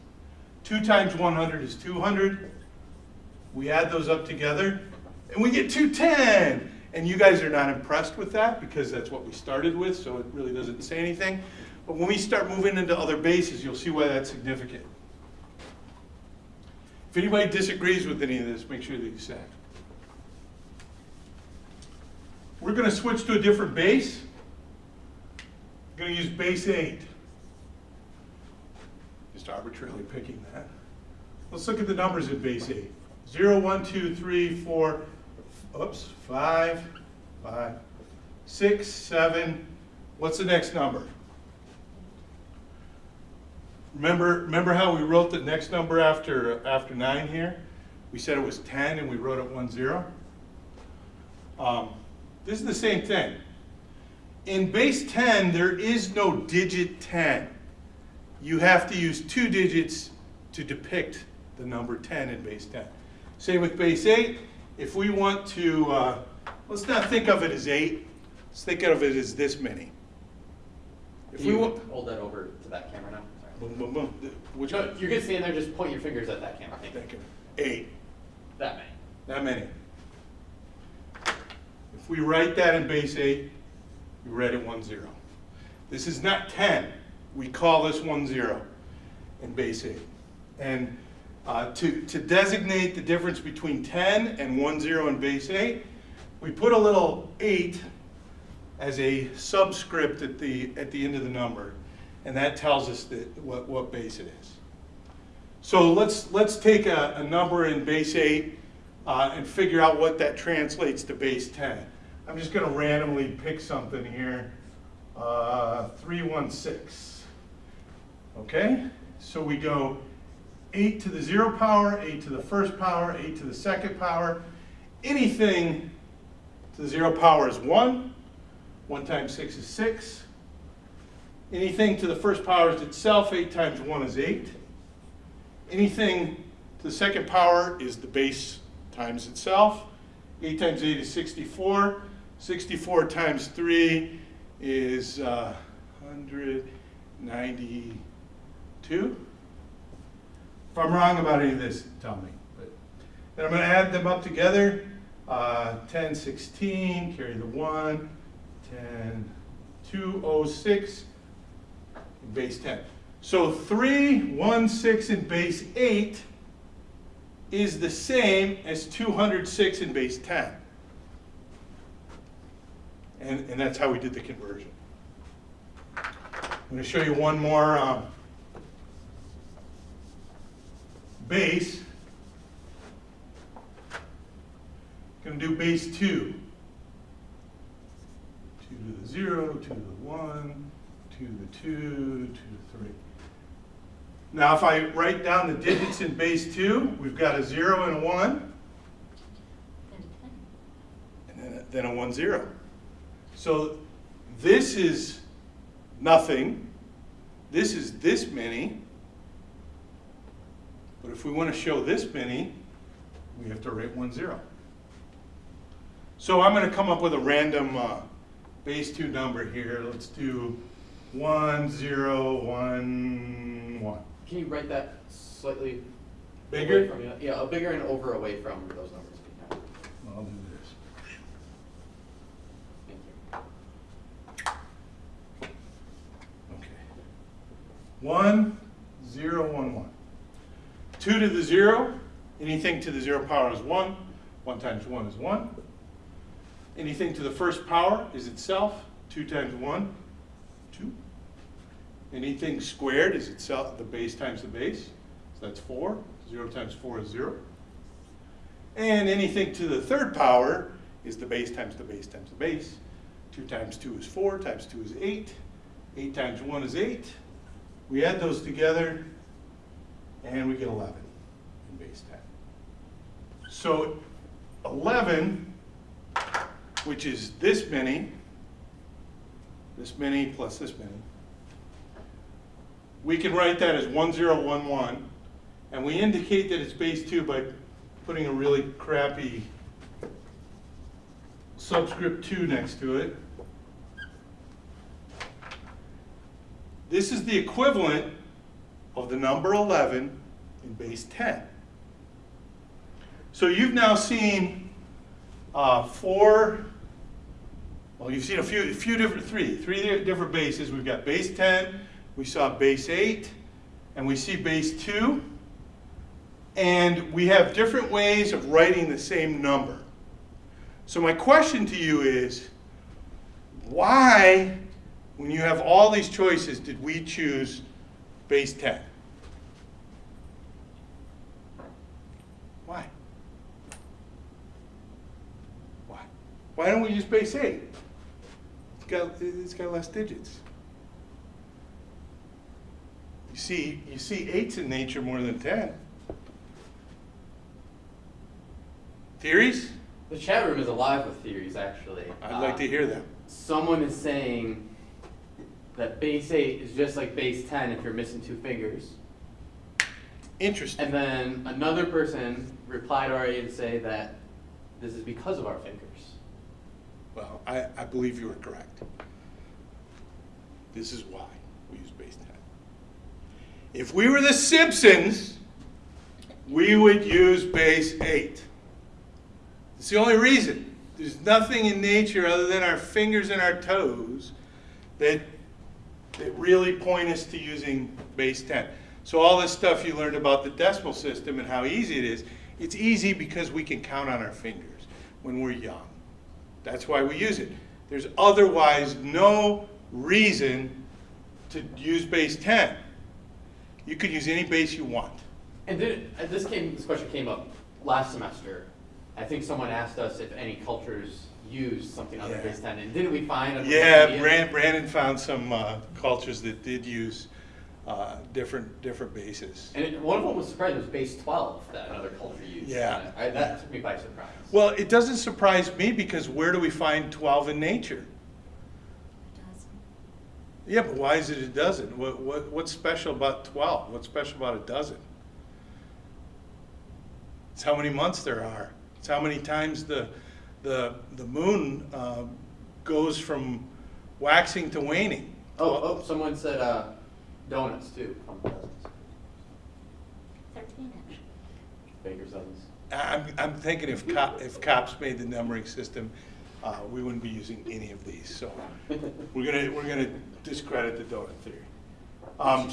2 times 100 is 200. We add those up together, and we get 210. And you guys are not impressed with that because that's what we started with, so it really doesn't say anything. But when we start moving into other bases, you'll see why that's significant. If anybody disagrees with any of this, make sure that you say. it. We're going to switch to a different base. We're going to use base 8. Just arbitrarily picking that. Let's look at the numbers in base 8. 0, 1, 2, 3, 4, oops, 5, 5, 6, 7. What's the next number? Remember, remember how we wrote the next number after, after 9 here? We said it was 10 and we wrote it 1, 0. Um, this is the same thing. In base 10, there is no digit 10. You have to use two digits to depict the number 10 in base 10. Same with base 8. If we want to, uh, let's not think of it as 8. Let's think of it as this many. If
Can
we
you
want,
hold that over to that camera now? Sorry.
boom, boom, boom. Which
No,
one?
you're good standing there, and just point your fingers at that camera. Thank you.
Eight.
That many.
That many. If we write that in base 8, we write it 1, 0. This is not 10. We call this 1, 0 in base 8. And uh, to, to designate the difference between 10 and 1, 0 in base 8, we put a little 8 as a subscript at the, at the end of the number. And that tells us that, what, what base it is. So let's, let's take a, a number in base 8 uh, and figure out what that translates to base 10. I'm just going to randomly pick something here. Uh, 316. Okay? So we go 8 to the 0 power, 8 to the first power, 8 to the second power. Anything to the 0 power is 1. 1 times 6 is 6. Anything to the first power is itself. 8 times 1 is 8. Anything to the second power is the base times itself. 8 times 8 is 64. 64 times 3 is uh, 192. If I'm wrong about any of this, tell me. But then I'm going to add them up together. Uh, 10, 16, carry the 1, 10, 206, in base 10. So 3, 1, 6 in base 8 is the same as 206 in base 10. And, and that's how we did the conversion. I'm going to show you one more um, base. Going to do base 2. 2 to the 0, 2 to the 1, 2 to the 2, 2 to the 3. Now, if I write down the digits in base 2, we've got a 0 and a 1, and then a, then a 1, 0. So this is nothing. This is this many. But if we want to show this many, we have to write one zero. So I'm going to come up with a random uh, base two number here. Let's do one zero one one.
Can you write that slightly
Bigger?
from you? Yeah, a bigger and over away from those numbers. if you can.
I'll do this.
Thank you.
Okay. One, zero, one, one. Two to the zero, anything to the zero power is one. One times one is one. Anything to the first power is itself. Two times one. Anything squared is itself, the base times the base. So that's four. Zero times four is zero. And anything to the third power is the base times the base times the base. Two times two is four, times two is eight. Eight times one is eight. We add those together, and we get eleven in base ten. So eleven, which is this many, this many plus this many, we can write that as one zero one one, and we indicate that it's base two by putting a really crappy subscript two next to it. This is the equivalent of the number 11 in base 10. So you've now seen uh, four, well, you've seen a few, a few different, three, three different bases. We've got base 10, we saw base 8, and we see base 2. And we have different ways of writing the same number. So my question to you is, why, when you have all these choices, did we choose base 10? Why? Why? Why don't we use base 8? It's got, it's got less digits. You see, you see 8s in nature more than 10. Theories?
The chat room is alive with theories, actually.
I'd like to
Uh,
hear them.
Someone is saying that base 8 is just like base 10 if you're missing two fingers.
Interesting.
And then another person replied already to say that this is because of our fingers.
Well, I, I believe you are correct. This is why we use base 10. If we were the Simpsons, we would use base 8. It's the only reason. There's nothing in nature other than our fingers and our toes that, that really point us to using base 10. So all this stuff you learned about the decimal system and how easy it is, it's easy because we can count on our fingers when we're young. That's why we use it. There's otherwise no reason to use base 10. You could use any base you want.
And this came, this question came up last semester. I think someone asked us if any cultures use something other than
Yeah.
base 10, and didn't we find?
Yeah, Brand, Brandon found some uh, cultures that did use uh, different, different bases.
And it, one of them was surprised, it was base 12 that another culture used.
Yeah.
I, that took me by surprise.
Well, it doesn't surprise me because where do we find 12 in nature?
Dozen.
Yeah, but why is it a dozen? What, what, what's special about 12? What's special about a dozen? It's how many months there are. It's how many times the, the, the moon uh, goes from waxing to waning.
Oh, oh, someone said uh, donuts too.
Thirteen actually.
Baker's dozens.
I'm, I'm thinking if cop, if cops made the numbering system, uh, we wouldn't be using any of these. So we're gonna, we're gonna discredit the donut theory. Um,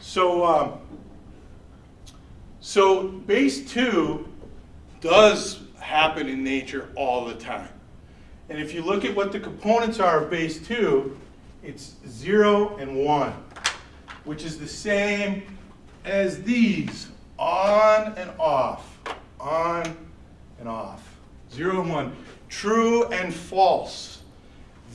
so, um, so base two does happen in nature all the time. And if you look at what the components are of base two, it's zero and one, which is the same as these, on and off, on and off. Zero and one, true and false.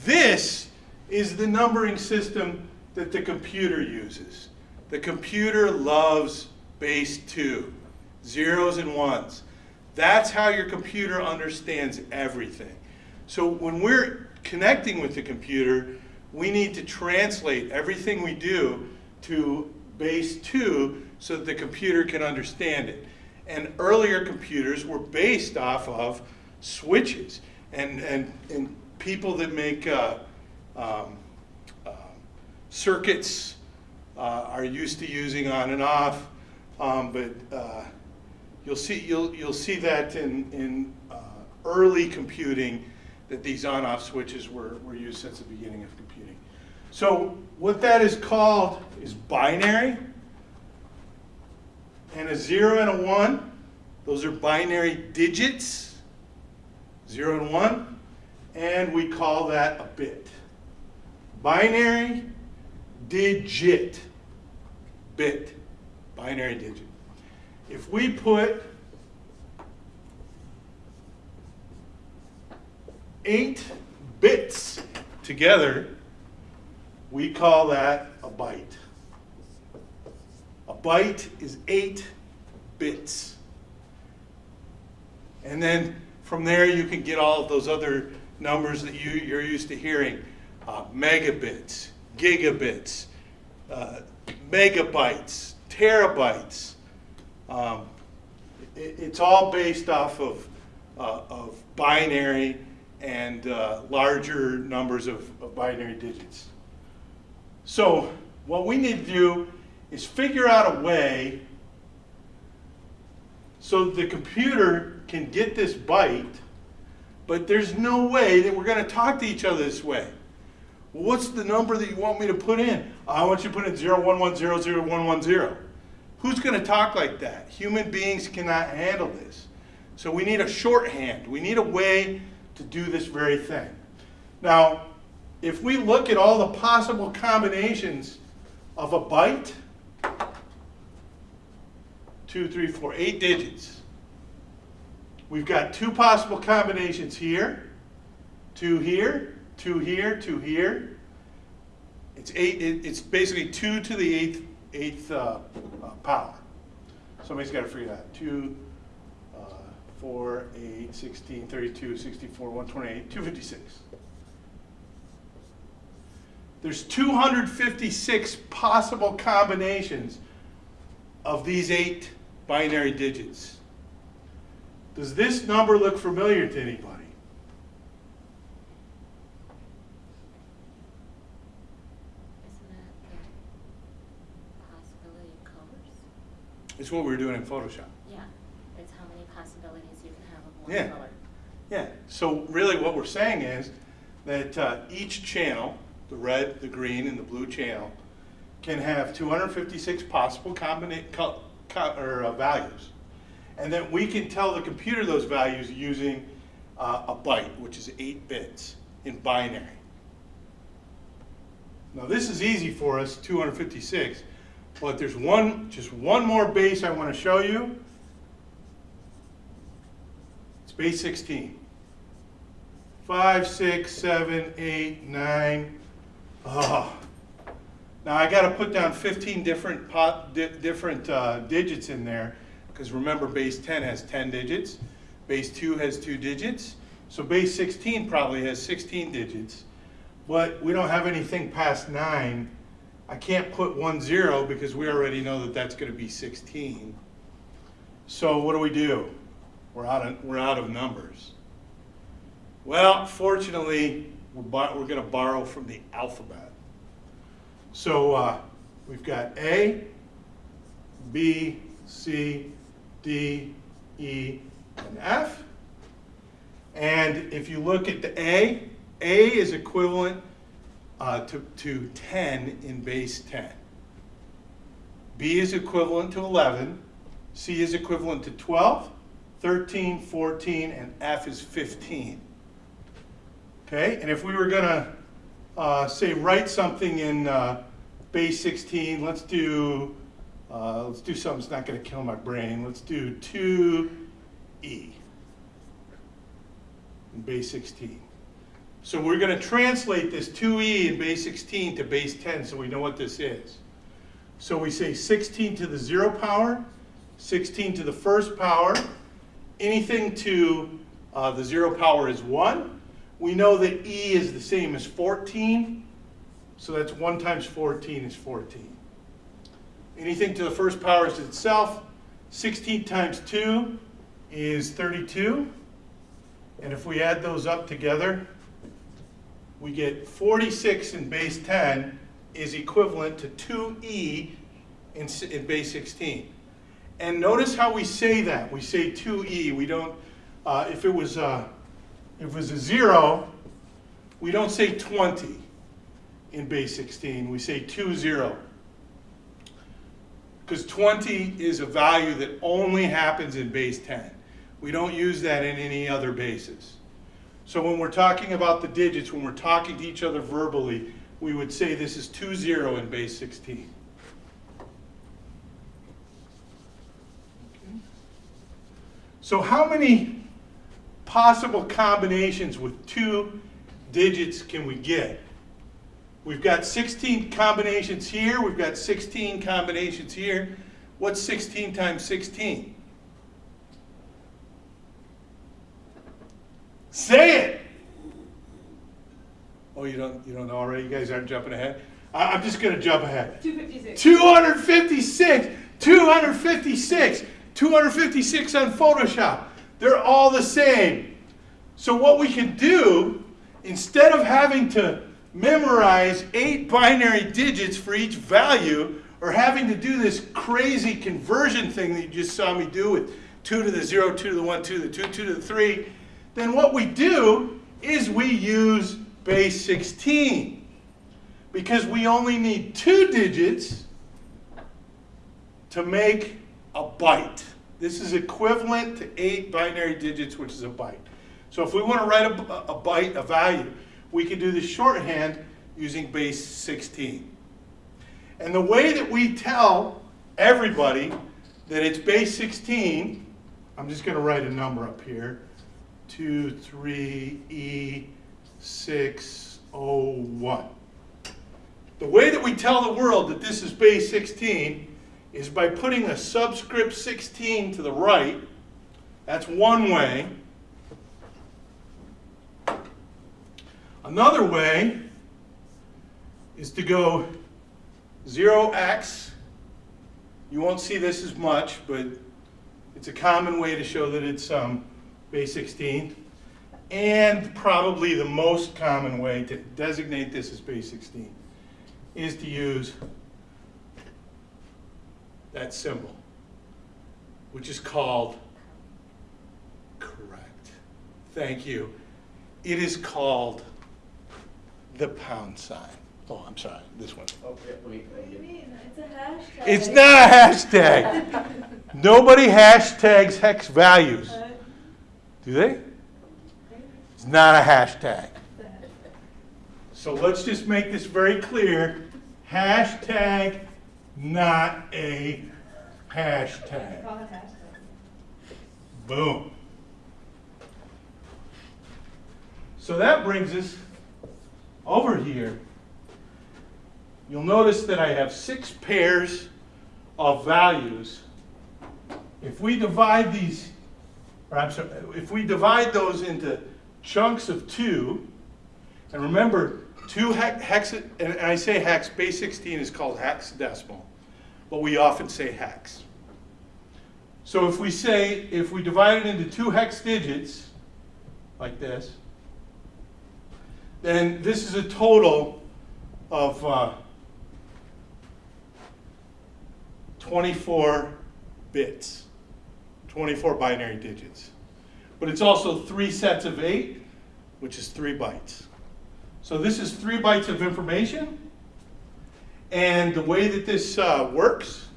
This is the numbering system that the computer uses. The computer loves base two, zeros and ones. That's how your computer understands everything. So when we're connecting with the computer, we need to translate everything we do to base 2 so that the computer can understand it. And earlier computers were based off of switches. And, and, and people that make uh, um, um, circuits uh, are used to using on and off. Um, but uh, you'll see you'll you'll see that in in uh, early computing that these on-off switches were were used since the beginning of computing. So what that is called is binary. And a zero and a one, those are binary digits, zero and one, and we call that a bit. Binary digit, bit, binary digit. If we put eight bits together, we call that a byte. A byte is eight bits. And then from there, you can get all of those other numbers that you, you're used to hearing. Uh, megabits, gigabits, uh, megabytes, terabytes. Um, it, it's all based off of, uh, of binary and uh, larger numbers of, of binary digits. So what we need to do is figure out a way so the computer can get this byte, but there's no way that we're going to talk to each other this way. What's the number that you want me to put in? I want you to put in 011001110. Who's going to talk like that? Human beings cannot handle this. So we need a shorthand. We need a way to do this very thing. Now, if we look at all the possible combinations of a byte, two, three, four, eight digits. We've got two possible combinations here, two here, two here, two here. It's eight. It, it's basically two to the eighth eighth uh, uh, power. Somebody's got to figure that. Two, uh, four, eight, 16, 32, 64, 128, 256. There's 256 possible combinations of these eight binary digits. Does this number look familiar to anybody?
Isn't that the possibility of colors?
It's what we were doing in Photoshop.
Yeah, it's how many possibilities you can have of
Yeah.
color.
Yeah, so really what we're saying is that uh, each channel, the red, the green, and the blue channel, can have 256 possible combina- co- co- or, uh, values. And then we can tell the computer those values using uh, a byte, which is eight bits in binary. Now this is easy for us, 256, but there's one, just one more base I want to show you. It's base 16. Five, six, seven, eight, nine. Oh. Now I got to put down 15 different pot, di different uh, digits in there because remember base 10 has 10 digits, base 2 has 2 digits, so base 16 probably has 16 digits, but we don't have anything past 9. I can't put 1 0 because we already know that that's going to be 16. So what do we do? We're out of, we're out of numbers. Well, fortunately, we're, we're going to borrow from the alphabet. So uh, we've got A, B, C, D, E, and F. And if you look at the A, A is equivalent uh, to, to 10 in base 10. B is equivalent to 11. C is equivalent to 12, 13, 14, and F is 15. Okay, and if we were going to uh, say write something in uh, base 16, let's do uh, let's do something that's not going to kill my brain. Let's do 2e in base 16. So we're going to translate this 2e in base 16 to base 10 so we know what this is. So we say 16 to the 0 power, 16 to the first power. Anything to uh, the 0 power is 1. We know that e is the same as 14. So that's 1 times 14 is 14. Anything to the first power is itself. 16 times 2 is 32. And if we add those up together, we get 46 in base 10 is equivalent to 2e in, in base 16. And notice how we say that. We say 2e. We don't, uh, if it was, uh, if it was a zero, we don't say 20 in base 16. We say 2, 0. Because 20 is a value that only happens in base 10. We don't use that in any other bases. So when we're talking about the digits, when we're talking to each other verbally, we would say this is 2, 0 in base 16. So how many possible combinations with two digits can we get? We've got 16 combinations here, we've got 16 combinations here. What's 16 times 16? Say it! Oh, you don't, you don't know already? You guys aren't jumping ahead? I, I'm just gonna jump ahead.
Two fifty-six.
256, 256, 256 on Photoshop. They're all the same. So what we can do, instead of having to memorize eight binary digits for each value, or having to do this crazy conversion thing that you just saw me do with 2 to the 0, 2 to the 1, 2 to the 2, 2 to the 3, then what we do is we use base 16. Because we only need two digits to make a byte. This is equivalent to eight binary digits, which is a byte. So if we want to write a, a byte, a value, we can do the shorthand using base 16. And the way that we tell everybody that it's base 16, I'm just going to write a number up here, 2, 3, E, 6, 0, 1. The way that we tell the world that this is base 16 is by putting a subscript 16 to the right. That's one way. Another way is to go 0x. You won't see this as much, but it's a common way to show that it's um, base 16. And probably the most common way to designate this as base 16 is to use that symbol, which is called, correct, thank you. It is called the pound sign. Oh, I'm sorry, this one.
Oh, yeah, wait,
What do you mean? It's a hashtag.
It's not a hashtag. Nobody hashtags hex values, do they? It's not a hashtag. So let's just make this very clear. Hashtag, not a hashtag.
Hashtag.
Boom. So that brings us over here. You'll notice that I have six pairs of values. If we divide these, or I'm sorry, if we divide those into chunks of two, and remember, two hex, hex and I say hex, base 16 is called hexadecimal, but we often say hex. So if we say, if we divide it into two hex digits, like this, then this is a total of uh, 24 bits, 24 binary digits. But it's also three sets of eight, which is three bytes. So this is three bytes of information. And the way that this uh, works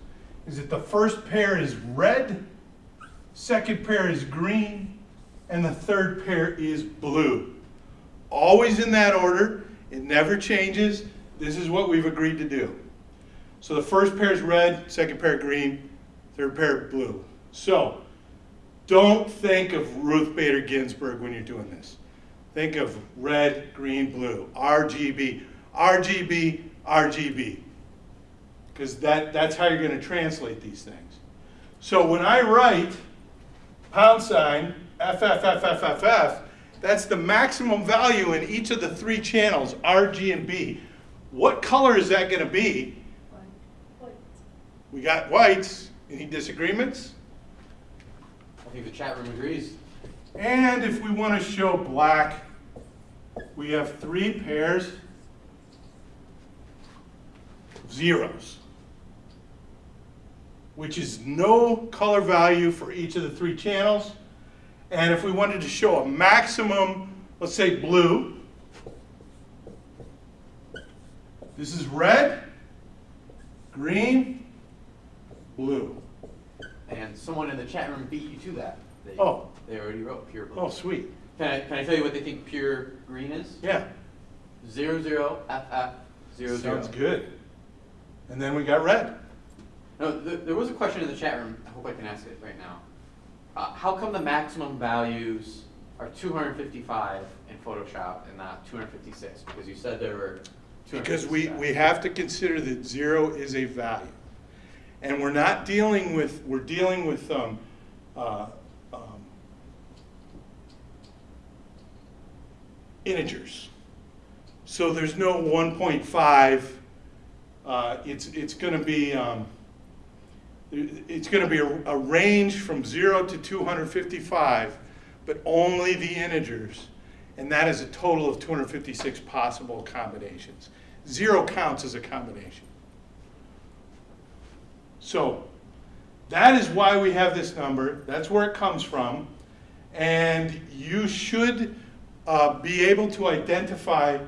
is that the first pair is red, second pair is green, and the third pair is blue. Always in that order. It never changes. This is what we've agreed to do. So the first pair is red, second pair green, third pair blue. So don't think of Ruth Bader Ginsburg when you're doing this. Think of red, green, blue, RGB, RGB, RGB. Because that, that's how you're going to translate these things. So when I write pound sign FFFFFF, that's the maximum value in each of the three channels, R, G, and B. What color is that gonna be?
White. White.
We got whites. Any disagreements?
I think the chat room agrees.
And if we want to show black, we have three pairs of zeros, which is no color value for each of the three channels. And if we wanted to show a maximum, let's say blue, this is red, green, blue.
And someone in the chat room beat you to that. They,
Oh.
They already wrote pure blue.
Oh, sweet.
Can I, can I tell you what they think pure green is?
Yeah,
Zero zero FF zero zero.
sounds good. And then we got red.
No, th- there was a question in the chat room. I hope I can ask it right now. Uh, how come the maximum values are 255 in Photoshop and not 256? Because you said there were.
Because we, we have to consider that zero is a value. And we're not dealing with, we're dealing with, um, uh, um, integers. So there's no one point five, uh, it's, it's gonna be, um, it's gonna be a, a range from zero to two hundred fifty-five, but only the integers. And that is a total of two hundred fifty-six possible combinations. Zero counts as a combination. So, that is why we have this number, that's where it comes from. And you should uh, be able to identify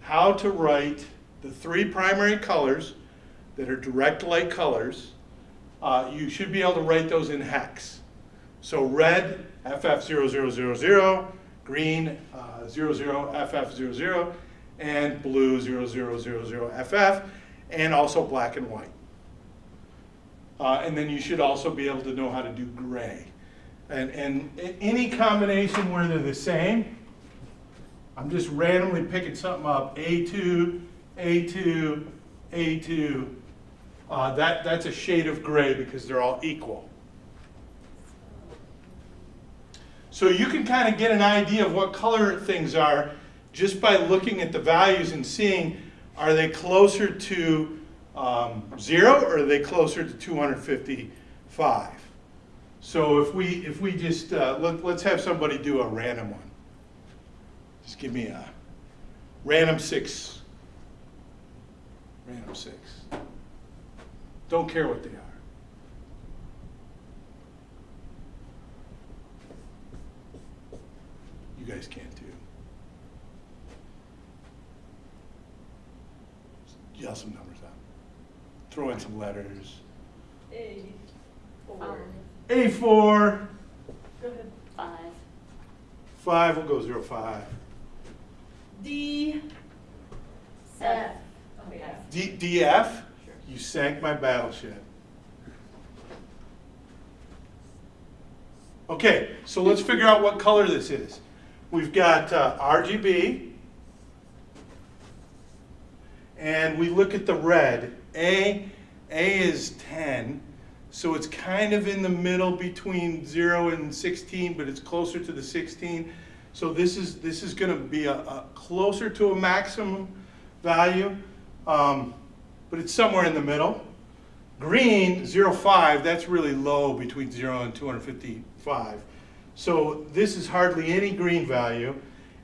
how to write the three primary colors that are direct light colors. Uh, you should be able to write those in hex. So red, FF0000, green, uh, 00FF00, and blue, 0000FF, and also black and white. Uh, and then you should also be able to know how to do gray. And, and any combination where they're the same, I'm just randomly picking something up, A2, A2, A2. Uh, that, that's a shade of gray because they're all equal. So you can kind of get an idea of what color things are just by looking at the values and seeing, are they closer to um, zero or are they closer to 255? So if we, if we just, uh, let, let's have somebody do a random one. Just give me a random six. Random six. Don't care what they are. You guys can too. Yell some numbers out. Throw in some letters.
A, four.
A4,
Go ahead.
Five.
5, we'll go 0, 5.
D,
Seven.
F. Okay,
DF, you sank my battleship. Okay, so let's figure out what color this is. We've got uh, RGB, and we look at the red. A, A is 10, so it's kind of in the middle between 0 and 16, but it's closer to the 16. So this is, this is going to be a, a closer to a maximum value, um, but it's somewhere in the middle. Green, 0.5, that's really low between 0 and 255. So this is hardly any green value.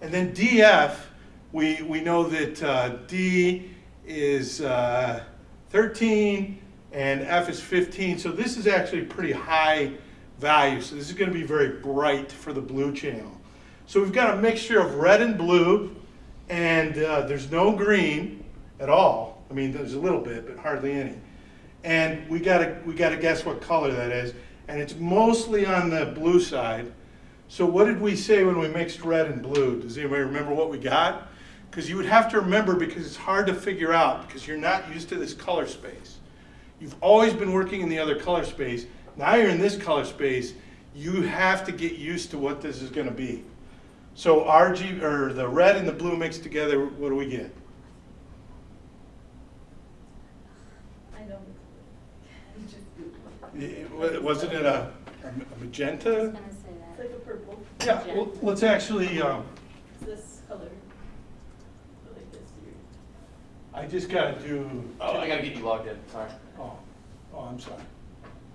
And then DF, we, we know that uh, D is uh, 13 and F is 15. So this is actually pretty high value. So this is going to be very bright for the blue channel. So we've got a mixture of red and blue, and uh, there's no green at all. I mean, there's a little bit, but hardly any. And we gotta, we gotta guess what color that is, and it's mostly on the blue side. So what did we say when we mixed red and blue? Does anybody remember what we got? Because you would have to remember because it's hard to figure out because you're not used to this color space. You've always been working in the other color space. Now you're in this color space. You have to get used to what this is gonna be. So RG, or the red and the blue mixed together, what do we get?
I know. It's just Google.
It- Wasn't it a a
I was
magenta?
gonna say
It's
that.
like a purple.
Yeah, well, let's actually, um,
It's this color. Go Like this here.
I just gotta do.
Oh, I gotta get you logged in, sorry.
Oh, oh, I'm sorry.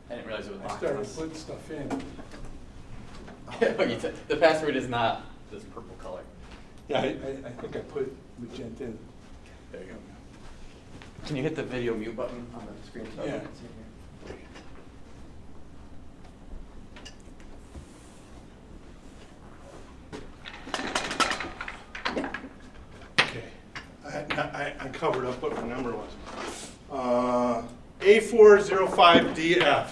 I didn't realize it was
I
locked.
started putting stuff in.
Oh, you said- The password is not this purple color.
Yeah, I, I, I think I put magenta in.
There you go. Can you hit the video mute button on the screen? so
Yeah.
everyone can see here?
Okay. I, I, I covered up what the number was. Uh, A405DF.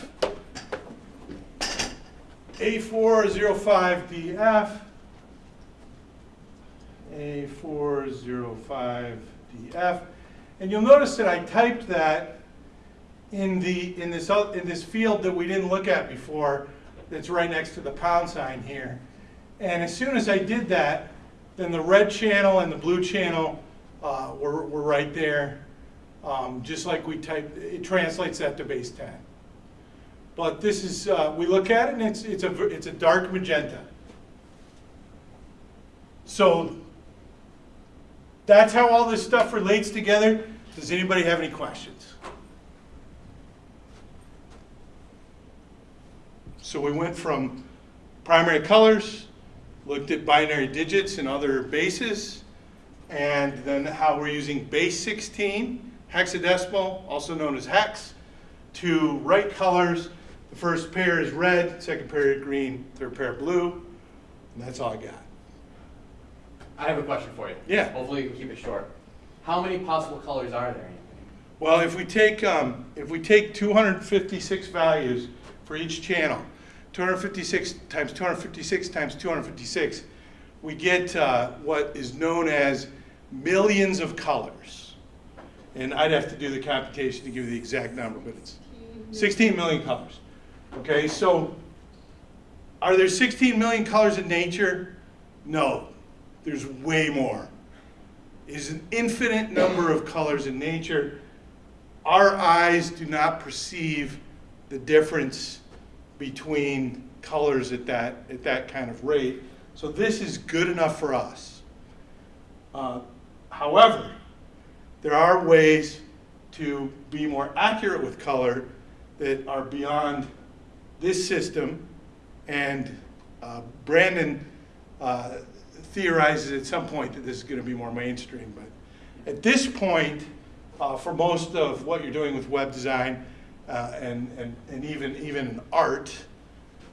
A405DF. A405DF. And you'll notice that I typed that in the, in this, in this field that we didn't look at before, that's right next to the pound sign here. And as soon as I did that, then the red channel and the blue channel uh, were, were right there. Um, Just like we type, it translates that to base 10. But this is, uh, we look at it and it's, it's a, it's a dark magenta. So that's how all this stuff relates together. Does anybody have any questions? So we went from primary colors, looked at binary digits and other bases, and then how we're using base 16, hexadecimal, also known as hex, to write colors. The first pair is red, second pair is green, third pair blue, and that's all I got.
I have a question for you.
Yeah.
Hopefully you can keep it short. How many possible colors are there?
Well, if we take, um, if we take 256 values for each channel, 256 times 256 times 256, we get uh, what is known as millions of colors. And I'd have to do the computation to give you the exact number, but it's 16 million colors. Okay, so are there 16 million colors in nature? No, there's way more. Is an infinite number of colors in nature. Our eyes do not perceive the difference between colors at that, at that kind of rate. So this is good enough for us. Uh, However, there are ways to be more accurate with color that are beyond this system. And uh, Brandon uh, theorizes at some point that this is going to be more mainstream. But at this point, uh, for most of what you're doing with web design uh, and, and, and even, even art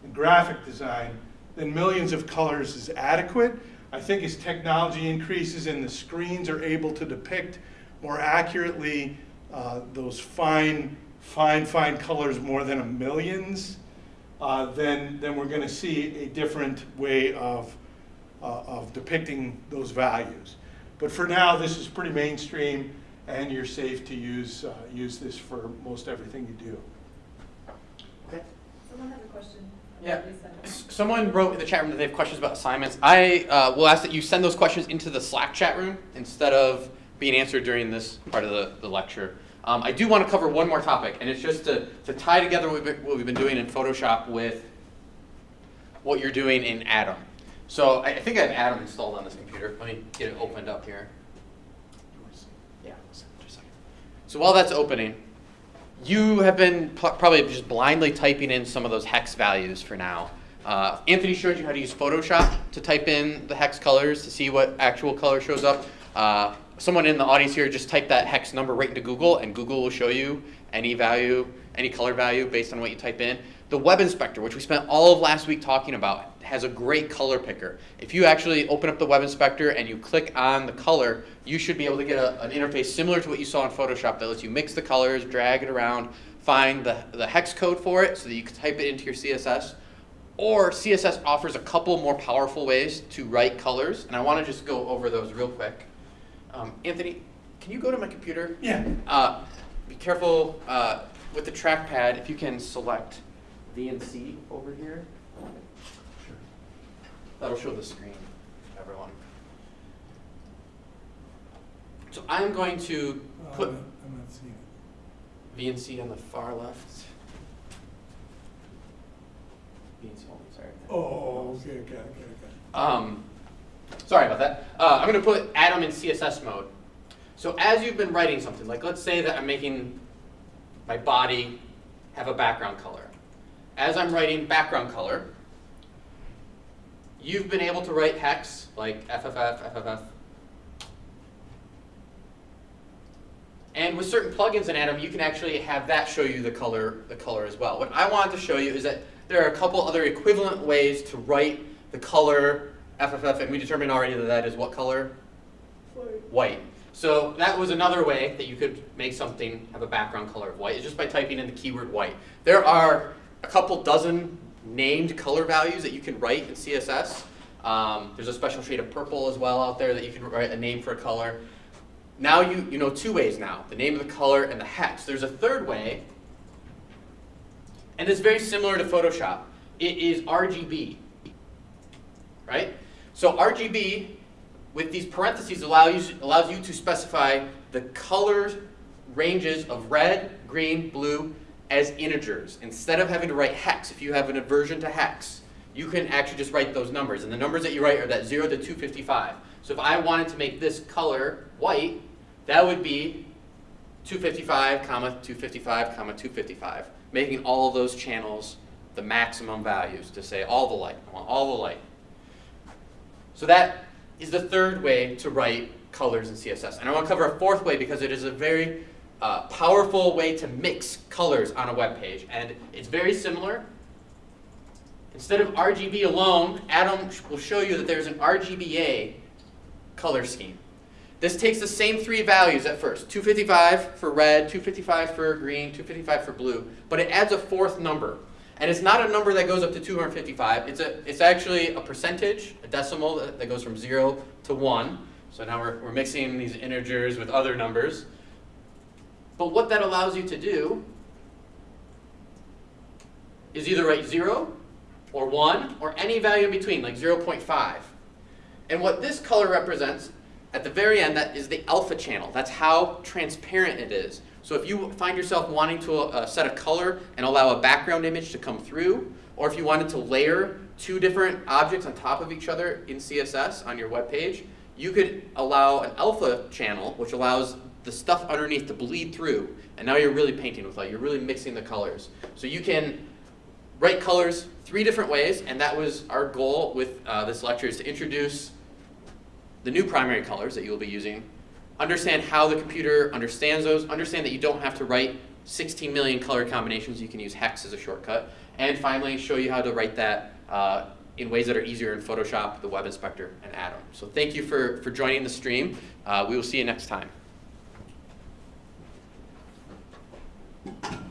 and graphic design, then millions of colors is adequate. I think as technology increases and the screens are able to depict more accurately uh, those fine, fine, fine colors more than a millions, uh, then, then we're going to see a different way of, uh, of depicting those values. But for now, this is pretty mainstream, and you're safe to use, uh, use this for most everything you do.
Okay.
Someone had a question.
Yeah.
about Lisa.
S- Someone wrote in the chat room that they have questions about assignments. I uh, will ask that you send those questions into the Slack chat room instead of being answered during this part of the, the lecture. Um, I do want to cover one more topic, and it's just to, to tie together what we've, been, what we've been doing in Photoshop with what you're doing in Atom. So I, I think I have Atom installed on this computer. Let me get it opened up here. Yeah, just a second. So while that's opening, you have been probably just blindly typing in some of those hex values for now. Uh, Anthony showed you how to use Photoshop to type in the hex colors to see what actual color shows up. Uh, someone in the audience here just type that hex number right into Google, and Google will show you any value, any color value based on what you type in. The web inspector, which we spent all of last week talking about, has a great color picker. If you actually open up the web inspector and you click on the color, you should be able to get a, an interface similar to what you saw in Photoshop that lets you mix the colors, drag it around, find the, the hex code for it so that you can type it into your CSS. Or CSS offers a couple more powerful ways to write colors, and I want to just go over those real quick. Um, Anthony, can you go to my computer?
Yeah.
Uh, be careful uh, with the trackpad if you can select VNC over here. That'll show the screen, everyone. So I'm going to put
Uh, I'm not seeing it.
VNC on the far left. VNC only, sorry.
Oh, okay, okay, okay, okay.
Um, sorry about that. Uh, I'm going to put Atom in CSS mode. So as you've been writing something, like let's say that I'm making my body have a background color. As I'm writing background color, you've been able to write hex like FFF, FFF. And with certain plugins in Atom, you can actually have that show you the color, the color as well. What I wanted to show you is that there are a couple other equivalent ways to write the color FFF, and we determined already that that is what color? White. So that was another way that you could make something have a background color of white, is just by typing in the keyword white. There are a couple dozen named color values that you can write in CSS. Um, there's a special shade of purple as well out there that you can write a name for a color. Now you, you know two ways now, the name of the color and the hex. There's a third way, and it's very similar to Photoshop. It is RGB, right? So RGB with these parentheses allow you, allows you to specify the color ranges of red, green, blue as integers. Instead of having to write hex, if you have an aversion to hex, you can actually just write those numbers. And the numbers that you write are that 0 to 255. So if I wanted to make this color white, that would be 255, comma, 255, comma, 255, making all of those channels the maximum values to say all the light, I want all the light. So that is the third way to write colors in CSS. And I want to cover a fourth way because it is a very uh, powerful way to mix colors on a web page. And it's very similar. Instead of RGB alone, Atom will show you that there's an RGBA color scheme. This takes the same three values at first, 255 for red, 255 for green, 255 for blue, but it adds a fourth number. And it's not a number that goes up to 255. It's, a, it's actually a percentage, a decimal that, that goes from 0 to 1. So now we're, we're mixing these integers with other numbers. But what that allows you to do is either write 0 or 1 or any value in between, like 0.5. And what this color represents at the very end, that is the alpha channel. That's how transparent it is. So if you find yourself wanting to uh, set a color and allow a background image to come through, or if you wanted to layer two different objects on top of each other in CSS on your web page, you could allow an alpha channel, which allows the stuff underneath to bleed through. And now you're really painting with light. You're really mixing the colors. So you can write colors three different ways, and that was our goal with uh, this lecture is to introduce the new primary colors that you'll be using, understand how the computer understands those, understand that you don't have to write 16 million color combinations, you can use hex as a shortcut, and finally show you how to write that uh, in ways that are easier in Photoshop, the Web Inspector, and Atom. So thank you for, for joining the stream. Uh, we will see you next time. Thank you.